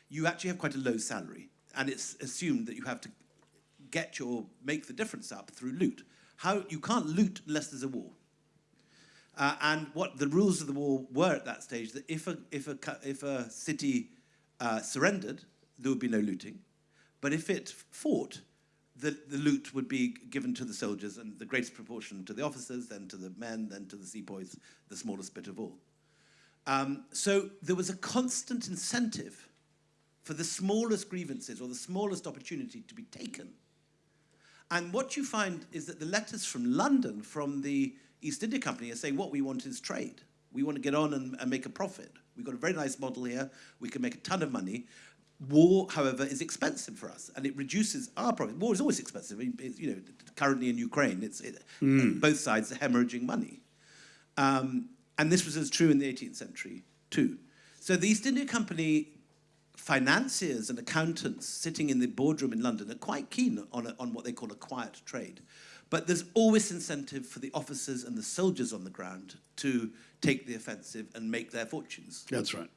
you actually have quite a low salary, and it's assumed that you have to get your make the difference up through loot. How you can't loot unless there's a war. Uh, and what the rules of the war were at that stage that if a if a if a city uh, surrendered, there would be no looting, but if it fought, the, the loot would be given to the soldiers, and the greatest proportion to the officers, then to the men, then to the sepoys, the smallest bit of all. Um, so there was a constant incentive for the smallest grievances or the smallest opportunity to be taken. And what you find is that the letters from London, from the East India Company, are saying what we want is trade. We want to get on and, and make a profit. We've got a very nice model here. We can make a ton of money. War, however, is expensive for us, and it reduces our profit. War is always expensive. It's, you know, currently in Ukraine, it's it, both sides are hemorrhaging money. Um, and this was as true in the 18th century too. So the East India Company financiers and accountants sitting in the boardroom in London are quite keen on, a, on what they call a quiet trade. But there's always incentive for the officers and the soldiers on the ground to take the offensive and make their fortunes. That's right.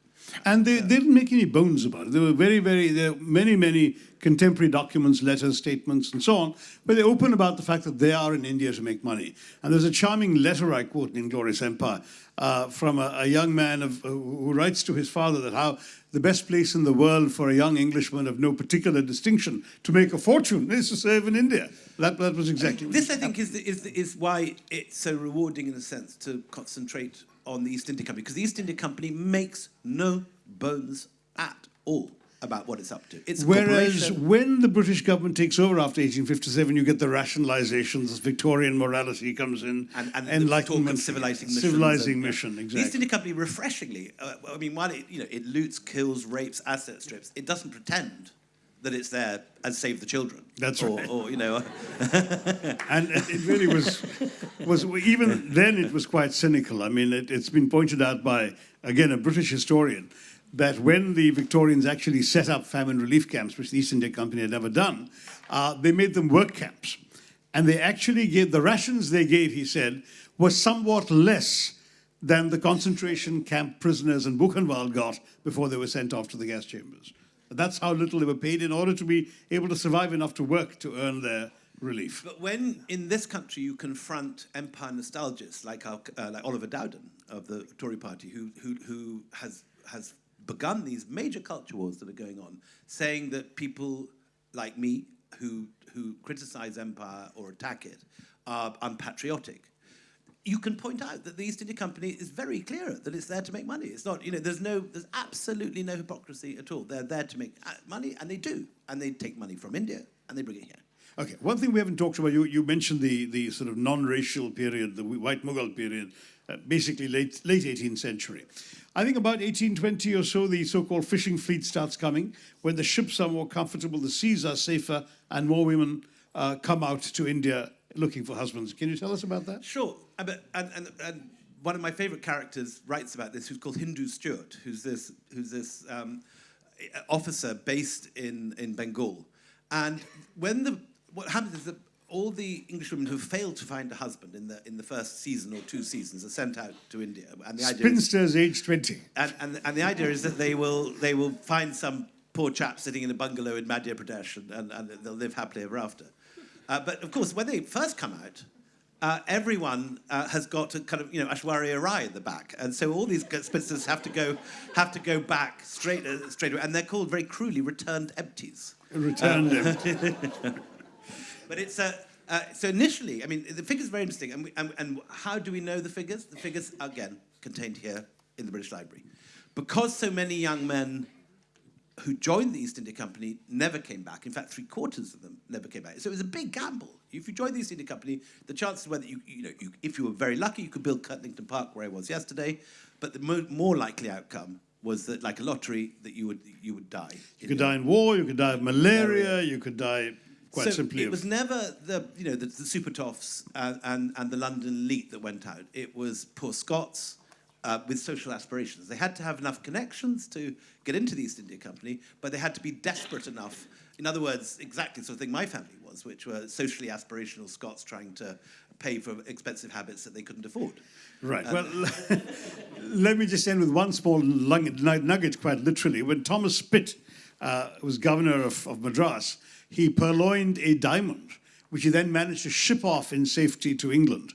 And they, they didn't make any bones about it. There were very, very, there were many, many contemporary documents, letters, statements, and so on, where they open about the fact that they are in India to make money. And there's a charming letter I quote in Inglorious Empire uh, from a, a young man of, who who writes to his father that how the best place in the world for a young Englishman of no particular distinction to make a fortune is to serve in India. That, that was exactly what This, I think, is, the, is, the, is why it's so rewarding in a sense to concentrate on the East India Company, because the East India Company makes no bones at all about what it's up to. It's Whereas when the British government takes over after 1857, you get the rationalizations, Victorian morality comes in, and, and enlightenment, the talk of civilizing mission. civilizing mission, The East exactly. India Company, refreshingly, uh, I mean, while it, you know, it loots, kills, rapes, asset strips, it doesn't pretend that it's there and save the children. That's or, right. Or, you know, And it it really was, was even then it was quite cynical. I mean, it, it's been pointed out by, again, a British historian, that when the Victorians actually set up famine relief camps, which the East India Company had never done, uh, they made them work camps. And they actually gave, the rations they gave, he said, were somewhat less than the concentration camp prisoners in Buchenwald got before they were sent off to the gas chambers. That's how little they were paid in order to be able to survive enough to work to earn their relief. But when in this country you confront empire nostalgists like, our, uh, like Oliver Dowden of the Tory party, who, who, who has, has begun these major culture wars that are going on, saying that people like me who, who criticize empire or attack it are unpatriotic, you can point out that the East India Company is very clear that it's there to make money. It's not, you know, there's no, there's absolutely no hypocrisy at all. They're there to make uh, money, and they do. And they take money from India, and they bring it here. Okay, one thing we haven't talked about, you, you mentioned the, the sort of non-racial period, the white Mughal period, uh, basically late, late 18th century. I think about 1820 or so, the so-called fishing fleet starts coming. When the ships are more comfortable, the seas are safer, and more women uh, come out to India looking for husbands. Can you tell us about that? Sure, Uh, and, and, and one of my favourite characters writes about this, who's called Hindoo Stuart, who's this, who's this um, officer based in, in Bengal. And when the what happens is that all the English women who failed to find a husband in the in the first season or two seasons are sent out to India, and the idea is, Spinsters age 20. and, and, and the idea is that they will they will find some poor chap sitting in a bungalow in Madhya Pradesh, and, and, and they'll live happily ever after. Uh, but of course, when they first come out, uh, everyone uh, has got a kind of you know Aishwarya Rai at the back, and so all these spinsters have to go have to go back straight uh, straight away, and they're called very cruelly returned empties. Returned empties. empty. But it's a. Uh, so initially, I mean, the figures are very interesting. And, we, and, and how do we know the figures? The figures, are, again, contained here in the British Library. Because so many young men who joined the East India Company never came back. In fact, three quarters of them never came back. So it was a big gamble. If you joined the East India Company, the chances were that you, you know, you, if you were very lucky, you could build Kirtlington Park where I was yesterday. But the mo- more likely outcome was that, like a lottery, that you would you would die. You could die in war, you could die of malaria, you could die quite so simply it was never the you know the, the super toffs and, and, and the London elite that went out. It was poor Scots uh, with social aspirations. They had to have enough connections to get into the East India Company, but they had to be desperate enough. In other words, exactly the sort of thing my family was, which were socially aspirational Scots trying to pay for expensive habits that they couldn't afford. Right. Well, let me just end with one small nugget, quite literally. When Thomas Pitt uh, was governor of, of Madras, he purloined a diamond, which he then managed to ship off in safety to England,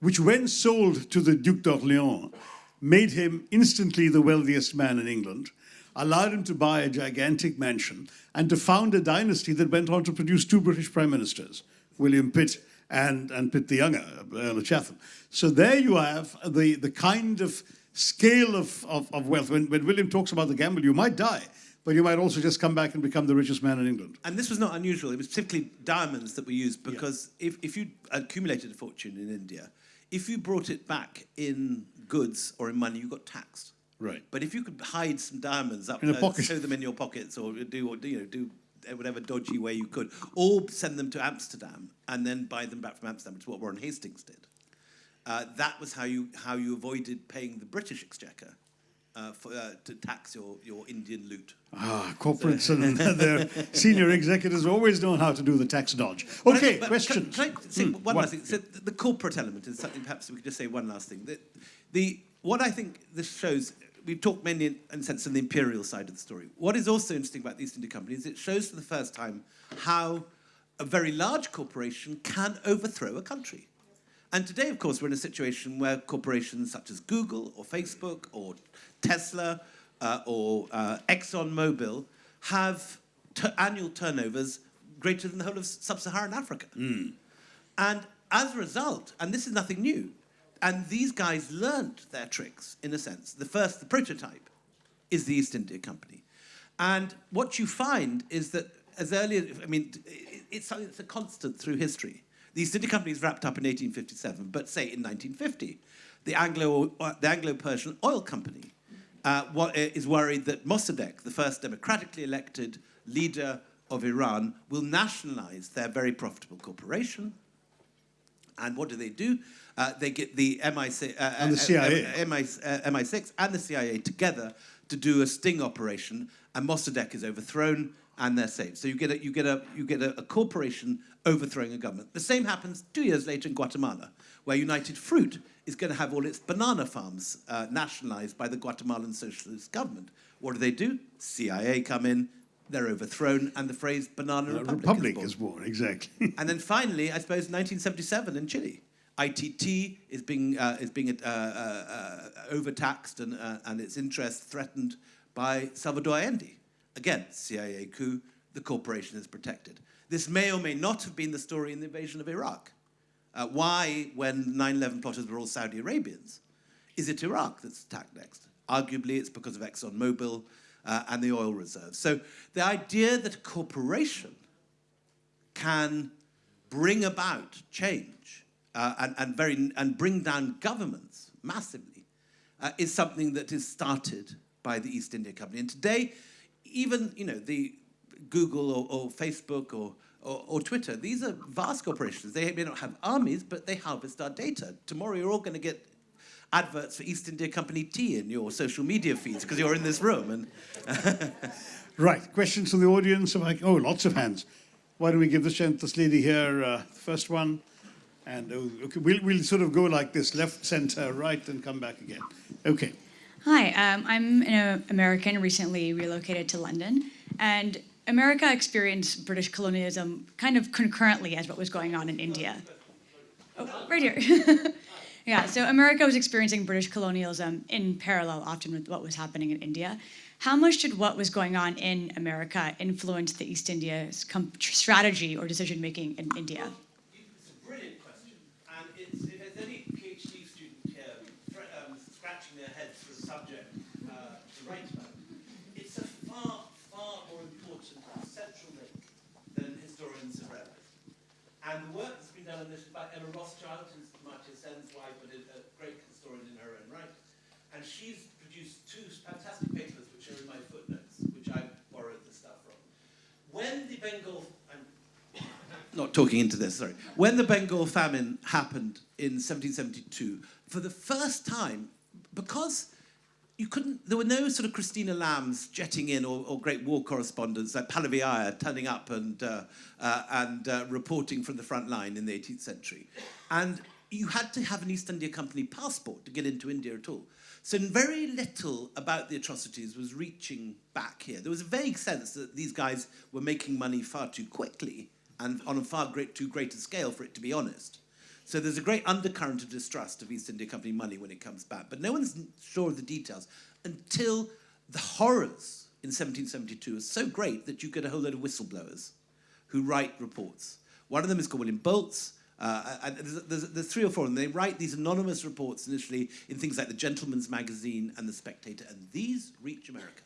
which, when sold to the Duc d'Orléans, made him instantly the wealthiest man in England, allowed him to buy a gigantic mansion, and to found a dynasty that went on to produce two British prime ministers, William Pitt and, and Pitt the Younger, Earl of Chatham. So there you have the, the kind of scale of, of, of wealth. When, when William talks about the gamble, you might die, but you might also just come back and become the richest man in England. And this was not unusual. It was particularly diamonds that were used because if, if you accumulated a fortune in India, if you brought it back in goods or in money, you got taxed. Right. But if you could hide some diamonds up, In a pocket. sew them in your pockets, or do or, you know do whatever dodgy way you could, or send them to Amsterdam and then buy them back from Amsterdam, which is what Warren Hastings did. Uh, that was how you how you avoided paying the British Exchequer uh, for, uh, to tax your, your Indian loot. Ah, corporates and their senior executives always know how to do the tax dodge. Okay, But questions. Can, can I say Hmm, one what? last thing? So the, corporate element is something. Perhaps we could just say one last thing. The, the what I think this shows. We've talked mainly in, in the sense of the imperial side of the story. What is also interesting about the East India Company is it shows for the first time how a very large corporation can overthrow a country. And today, of course, we're in a situation where corporations such as Google or Facebook or Tesla uh, or uh, ExxonMobil have annual turnovers greater than the whole of sub-Saharan Africa. And as a result, and this is nothing new, and these guys learned their tricks, in a sense. The first, the prototype, is the East India Company. And what you find is that as early as, I mean, it- it's, something that's a constant through history. The East India Company is wrapped up in 1857, but say in 1950, the Anglo, uh, the Anglo-Persian Oil Company uh, wa- is worried that Mossadegh, the first democratically elected leader of Iran, will nationalize their very profitable corporation, and what do they do? Uh, they get the MI6, uh, And the uh, CIA. uh, MI, uh, MI6 and the CIA together to do a sting operation, and Mossadegh is overthrown, and they're saved. So you get a, you get a, you get a, a corporation overthrowing a government. The same happens two years later in Guatemala, where United Fruit is going to have all its banana farms uh, nationalized by the Guatemalan socialist government. What do they do? CIA come in, they're overthrown, and the phrase banana Uh, republic, Republic is is born. born, exactly. And then finally, I suppose, 1977 in Chile. ITT is being, uh, is being uh, uh, uh, overtaxed and, uh, and its interests threatened by Salvador Allende. Again, CIA coup, the corporation is protected. This may or may not have been the story in the invasion of Iraq. Uh, why, when 9 11 plotters were all Saudi Arabians, is it Iraq that's attacked next? Arguably, it's because of ExxonMobil uh, and the oil reserves. So the idea that a corporation can bring about change uh, and, and, very, and bring down governments massively uh, is something that is started by the East India Company. And today, even you know, the Google or, or Facebook or, or, or Twitter, these are vast corporations. They may not have armies, but they harvest our data. Tomorrow, you're all going to get adverts for East India Company tea in your social media feeds because you're in this room. And right, questions from the audience? Oh, lots of hands. why don't we give this, this lady here, uh, the first one? And uh, okay, we'll, we'll sort of go like this, left, center, right, and come back again. Okay. Hi, um, I'm an American recently relocated to London, and America experienced British colonialism kind of concurrently as what was going on in India. Oh, right here. yeah, so America was experiencing British colonialism in parallel often with what was happening in India. How much did what was going on in America influence the East India's strategy or decision making in India? It's a brilliant question, and it's, if there's any PhD student here fr- um, scratching their heads for a subject uh, to write about, it's a far, far more important central link than historians have realised. And the on this is by Emma Rothschild, who's Amartya Sen's wife, but a great historian in her own right. And she's produced two fantastic papers, which are in my footnotes, which I borrowed the stuff from. When the Bengal, I'm not talking into this, sorry. When the Bengal famine happened in 1772, for the first time, because you couldn't, there were no sort of Christina Lambs jetting in or, or great war correspondents like Pallavi Iyer turning up and, uh, uh, and uh, reporting from the front line in the 18th century. And you had to have an East India Company passport to get into India at all. So very little about the atrocities was reaching back here. There was a vague sense that these guys were making money far too quickly and on a far great, too great a scale for it to be honest. So there's a great undercurrent of distrust of East India Company money when it comes back. But no one's sure of the details until the horrors in 1772 are so great that you get a whole load of whistleblowers who write reports. One of them is called William Bolts. Uh, there's, there's, there's three or four, and they write these anonymous reports initially in things like the Gentleman's Magazine and the Spectator, and these reach America.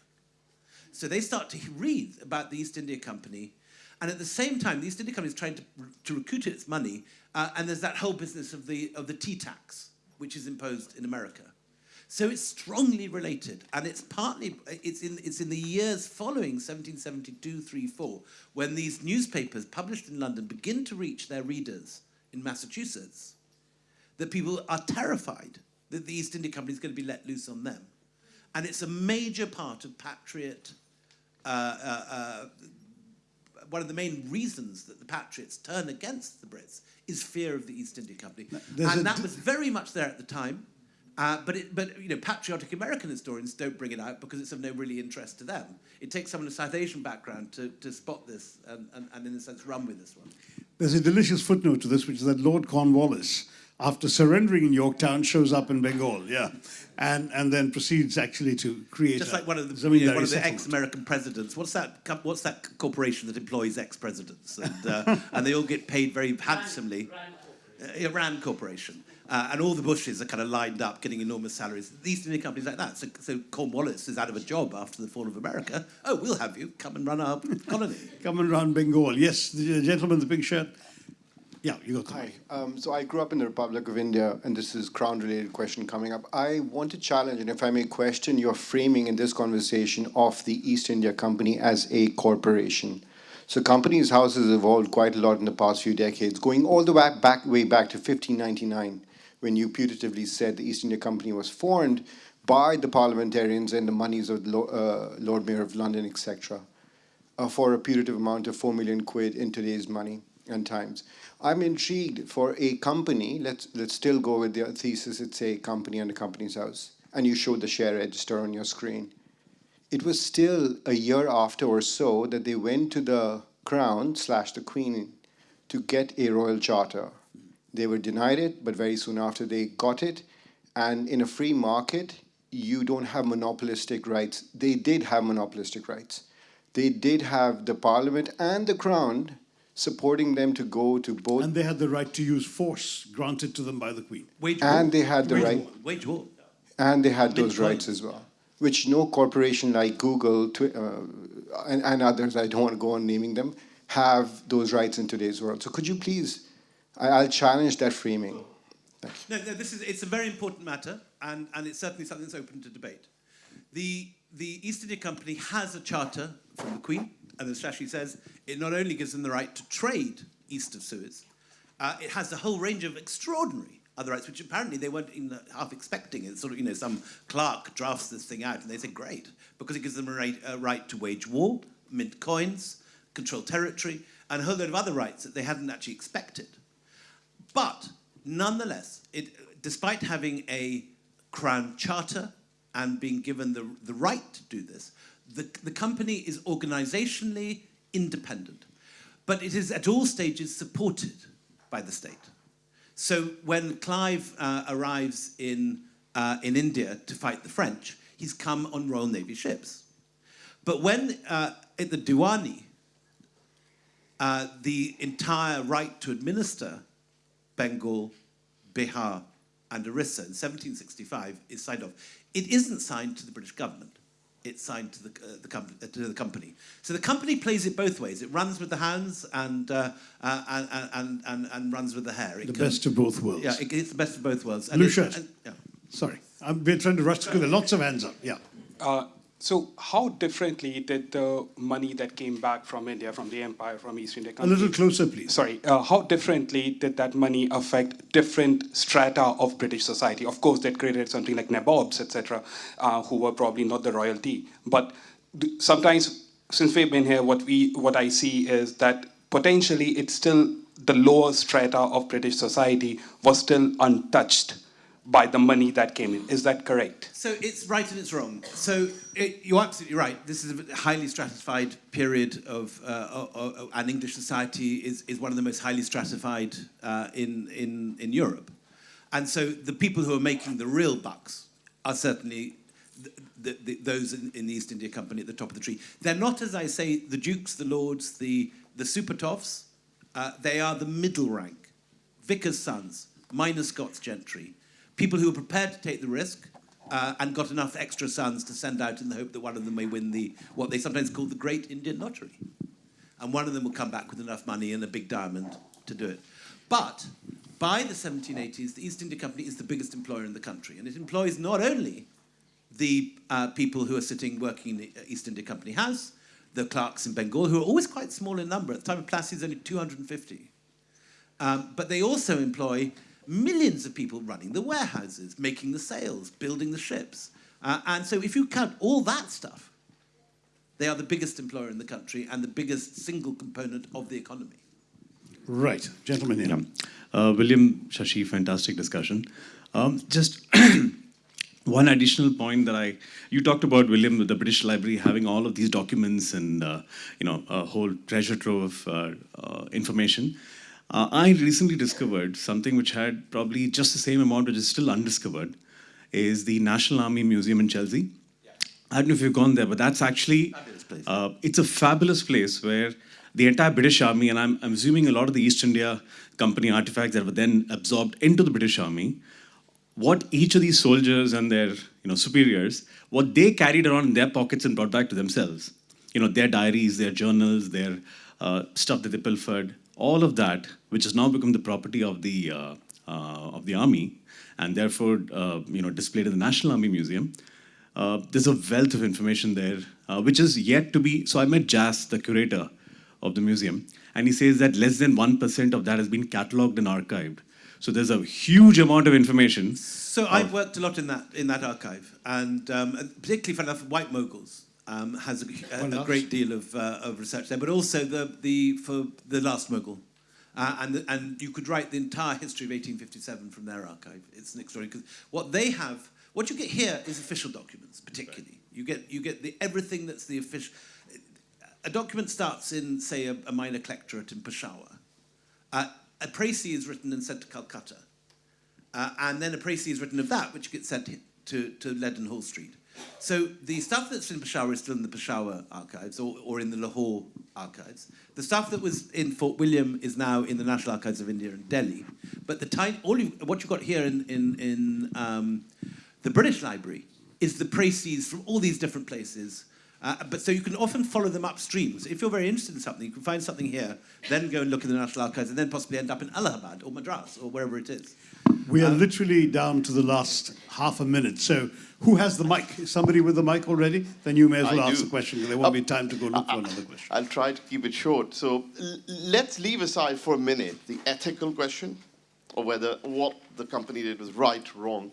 So they start to read about the East India Company, and at the same time, the East India Company is trying to, to its money, uh, and there's that whole business of the, of the tea tax, which is imposed in America. So it's strongly related, and it's partly it's in it's in the years following 1772, 3, 4, when these newspapers published in London begin to reach their readers in Massachusetts, that people are terrified that the East India Company is going to be let loose on them, and it's a major part of patriot. Uh, uh, uh, one of the main reasons that the patriots turn against the Brits is fear of the East India Company, there's and that was very much there at the time. Uh, but, it, but you know, patriotic American historians don't bring it out because it's of no really interest to them. It takes someone of South Asian background to, to spot this and, and, and, in a sense, run with this one. There's a delicious footnote to this, which is that Lord Cornwallis, after surrendering in Yorktown, shows up in Bengal, yeah, and and then proceeds actually to create Just a like one of the, zamindari you know, one of the ex-American presidents. What's that? What's that corporation that employs ex-presidents? And, uh, and they all get paid very handsomely. Uh, Rand Corporation. Uh, and all the Bushes are kind of lined up getting enormous salaries. The East India companies like that. So, so Cornwallis is out of a job after the fall of America. Oh, we'll have you. Come and run our colony. Come and run Bengal. Yes, the gentleman in the pink shirt. Yeah, you the Hi. Um, so I grew up in the Republic of India, and this is crown-related question coming up. I want to challenge, and if I may question your framing in this conversation of the East India Company as a corporation. So Companies House has evolved quite a lot in the past few decades, going all the way back, way back to 1599, when you putatively said the East India Company was formed by the parliamentarians and the monies of the uh, Lord Mayor of London, etc uh, for a putative amount of 4 million quid in today's money and times. I'm intrigued for a company, let's, let's still go with the thesis, it's a company and a company's house, and you showed the share register on your screen. It was still a year after or so that they went to the crown slash the queen to get a royal charter. They were denied it, but very soon after they got it. And in a free market, you don't have monopolistic rights. They did have monopolistic rights. They did have the parliament and the crown supporting them to go to both, And they had the right to use force granted to them by the Queen. Wage and war. they had the Wage right, war. Wage war. and they had those Bitcoin. rights as well, which no corporation like Google Twi- uh, and, and others, I don't want to go on naming them, have those rights in today's world. So could you please, I, I'll challenge that framing. No, no, this is it's a very important matter, and, and it's certainly something that's open to debate. The the East India Company has a charter from the Queen, and as Shashi says, it not only gives them the right to trade east of Suez, uh, it has a whole range of extraordinary other rights, which apparently they weren't half expecting. It's sort of, you know, some clerk drafts this thing out, and they say, great, because it gives them a right, a right to wage war, mint coins, control territory, and a whole load of other rights that they hadn't actually expected. But nonetheless, it, despite having a crown charter and being given the, the right to do this, the, the company is organizationally independent. But it is at all stages supported by the state. So when Clive uh, arrives in, uh, in India to fight the French, he's come on Royal Navy ships. But when uh, at the Diwani, uh, the entire right to administer Bengal, Bihar, and Orissa in 1765 is signed off. It isn't signed to the British government. It's signed to the, uh, the, com uh, to the company. So the company plays it both ways. It runs with the hounds and, uh, uh, and, and, and, and, runs with the hare. It The can- best of both worlds. Yeah, it, it's the best of both worlds. And Lucius. it- and- yeah. Sorry, I'm, we're trying to rush through. There are lots of hands up. Yeah. So how differently did the money that came back from India, from the empire, from East India A little closer, please. Sorry, uh, how differently did that money affect different strata of British society? Of course, that created something like nabobs, etc., uh, who were probably not the royalty. But sometimes, since we've been here, what we what I see is that potentially it's still the lower strata of British society was still untouched by the money that came in. Is that correct? So it's right and it's wrong. So it, you're absolutely right. This is a highly stratified period of, uh, and English society is, is one of the most highly stratified uh, in, in, in Europe. And so the people who are making the real bucks are certainly the, the, the, those in, in the East India Company at the top of the tree. They're not, as I say, the dukes, the lords, the, the super toffs. Uh, they are the middle rank, vicar's sons, minor Scots gentry, people who are prepared to take the risk uh, and got enough extra sons to send out in the hope that one of them may win the what they sometimes call the Great Indian Lottery, and one of them will come back with enough money and a big diamond to do it. But by the 1780s, the East India Company is the biggest employer in the country, and it employs not only the uh, people who are sitting working in the East India Company House, the clerks in Bengal, who are always quite small in number. At the time of Plassey's, only 250. Um, but they also employ millions of people running the warehouses, making the sales, building the ships. Uh, and so if you count all that stuff, they are the biggest employer in the country and the biggest single component of the economy. Right, gentlemen here. Yeah. Uh, William, Shashi, fantastic discussion. Um, just one additional point that I, you talked about, William, with the British Library having all of these documents and, uh, you know, a whole treasure trove of uh, uh, information. Uh, I recently discovered something which had probably just the same amount, which is still undiscovered, is the National Army Museum in Chelsea. I don't know if you've gone there, but that's actually uh, it's a fabulous place where the entire British Army, and I'm, I'm assuming a lot of the East India Company artifacts that were then absorbed into the British Army, what each of these soldiers and their you know superiors, what they carried around in their pockets and brought back to themselves, you know, their diaries, their journals, their uh, stuff that they pilfered, all of that, which has now become the property of the uh, uh, of the army, and therefore uh, you know displayed in the National Army Museum. Uh, there's a wealth of information there, uh, which is yet to be. So I met Jas, the curator of the museum, and he says that less than 1% of that has been catalogued and archived. So there's a huge amount of information. So I've worked a lot in that in that archive, and um, particularly for enough White Mughals um, has a, a, a great deal of, uh, of research there, but also the the for the last Mughal. Uh, and, and you could write the entire history of 1857 from their archive. It's an extraordinary, because what they have, what you get here is official documents, particularly. You get, you get the, everything that's the official. A document starts in, say, a, a minor collectorate in Peshawar. Uh, a précis is written and sent to Calcutta. Uh, and then a précis is written of that, which gets sent to, to Leadenhall Street. So the stuff that's in Peshawar is still in the Peshawar archives or, or in the Lahore archives. The stuff that was in Fort William is now in the National Archives of India in Delhi. But the time, all you, what you've got here in, in, in um, the British Library is the précis from all these different places. Uh, but so you can often follow them upstream. So if you're very interested in something, you can find something here, then go and look in the National Archives, and then possibly end up in Allahabad or Madras or wherever it is. We are literally down to the last half a minute. So who has the mic? Is somebody with the mic already? Then you may as well I ask do. the question because there won't Uh, be time to go look for another question. I'll try to keep it short. So l- let's leave aside for a minute the ethical question of whether what the company did was right, or wrong,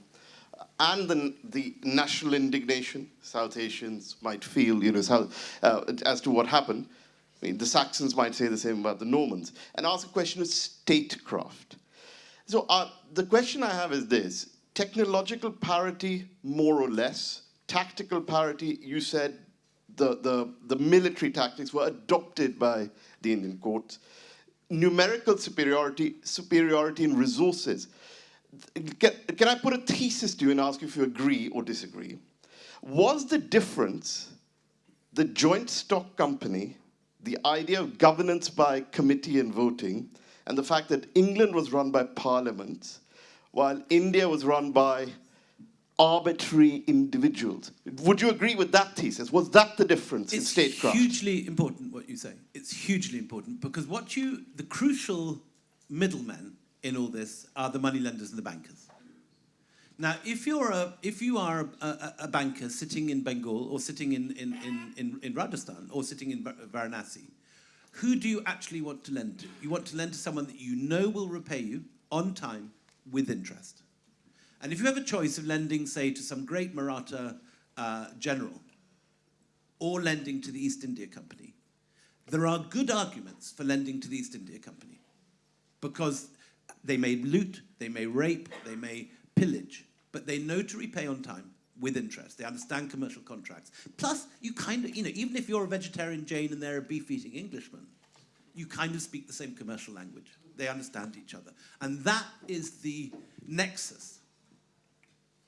and the, the national indignation South Asians might feel, you know, South, uh, as to what happened. I mean, the Saxons might say the same about the Normans, and ask a question of statecraft. So uh, the question I have is this, technological parity, more or less, tactical parity, you said the, the, the military tactics were adopted by the Indian courts, numerical superiority, superiority in resources. Can, can I put a thesis to you and ask you if you agree or disagree? Was the difference the joint stock company, the idea of governance by committee and voting, and the fact that England was run by parliaments, while India was run by arbitrary individuals. Would you agree with that thesis? Was that the difference in statecraft? It's hugely important what you say. It's hugely important because what you, the crucial middlemen in all this are the moneylenders and the bankers. Now, if you're a, if you are a, a, a banker sitting in Bengal or sitting in, in, in, in, in Rajasthan or sitting in Va- Varanasi, who do you actually want to lend to? You want to lend to someone that you know will repay you on time with interest. And if you have a choice of lending, say, to some great Maratha uh, general or lending to the East India Company, there are good arguments for lending to the East India Company because they may loot, they may rape, they may pillage, but they know to repay on time with interest. They understand commercial contracts. Plus, you kind of, you know, even if you're a vegetarian Jain and they're a beef-eating Englishman, you kind of speak the same commercial language. They understand each other. And that is the nexus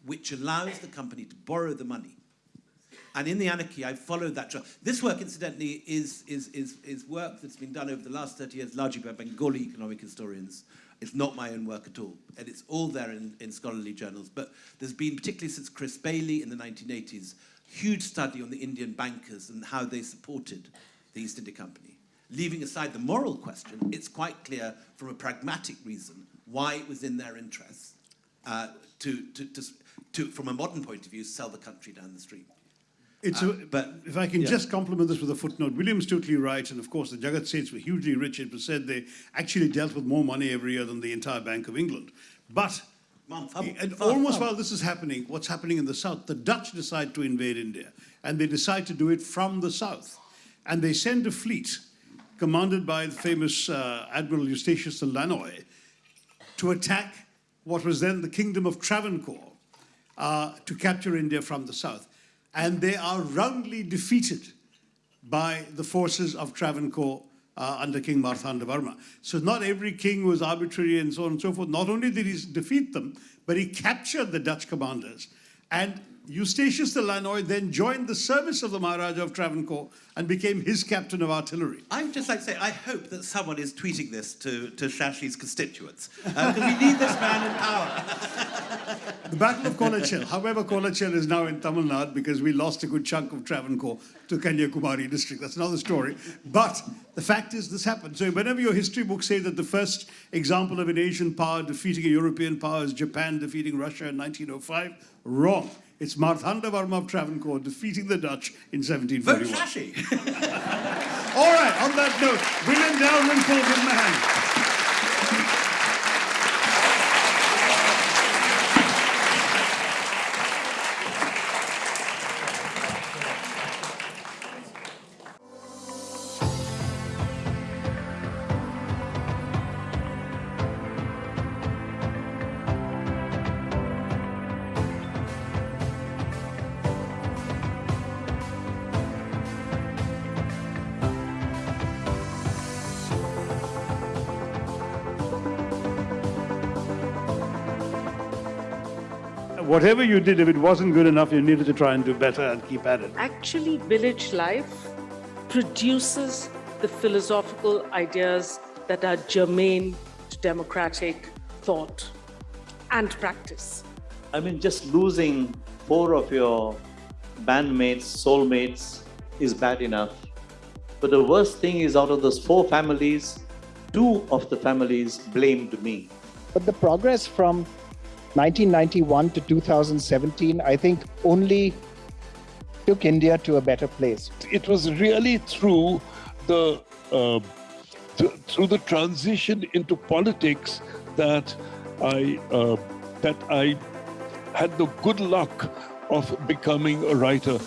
which allows the company to borrow the money. And in the anarchy, I followed that. This work, incidentally, is, is, is, is work that's been done over the last 30 years, largely by Bengali economic historians. It's not my own work at all. And it's all there in, in scholarly journals. But there's been, particularly since Chris Bayly in the 1980s, huge study on the Indian bankers and how they supported the East India Company. Leaving aside the moral question, it's quite clear from a pragmatic reason why it was in their interests uh, to, to, to, to, from a modern point of view, sell the country down the street. It's Uh, a, but- if I can yeah. just compliment this with a footnote, William's totally right, and of course the Jagat Seths were hugely rich. It was said they actually dealt with more money every year than the entire Bank of England. But fum- and fum- almost while this is happening, what's happening in the south, the Dutch decide to invade India, and they decide to do it from the south, and they send a fleet commanded by the famous uh, Admiral Eustachius de Lannoy to attack what was then the Kingdom of Travancore uh, to capture India from the south. And they are roundly defeated by the forces of Travancore uh, under King Marthanda Varma. So not every king was arbitrary and so on and so forth. Not only did he defeat them, but he captured the Dutch commanders. And Eustachius de Lannoy then joined the service of the Maharaja of Travancore and became his captain of artillery. I would just like to say, I hope that someone is tweeting this to, to Shashi's constituents, uh, because we need this man in power. The Battle of Kolachel. However, Kolachel is now in Tamil Nadu because we lost a good chunk of Travancore to Kanyakumari district. That's another story. But the fact is, this happened. So whenever your history books say that the first example of an Asian power defeating a European power is Japan defeating Russia in 1905, wrong. It's Marthanda Varma of Travancore defeating the Dutch in Vote 1741. Shashi. All right, on that note, William Dalrymple, give him a hand. Whatever you did, if it wasn't good enough, you needed to try and do better and keep at it. actually village life produces the philosophical ideas that are germane to democratic thought and practice. I mean, just losing four of your bandmates, soulmates is bad enough. But the worst thing is, out of those four families, two of the families blamed me. But the progress from 1991 to 2017, I think, only took India to a better place. it was really through the uh, th- through the transition into politics that I uh, that I had the good luck of becoming a writer.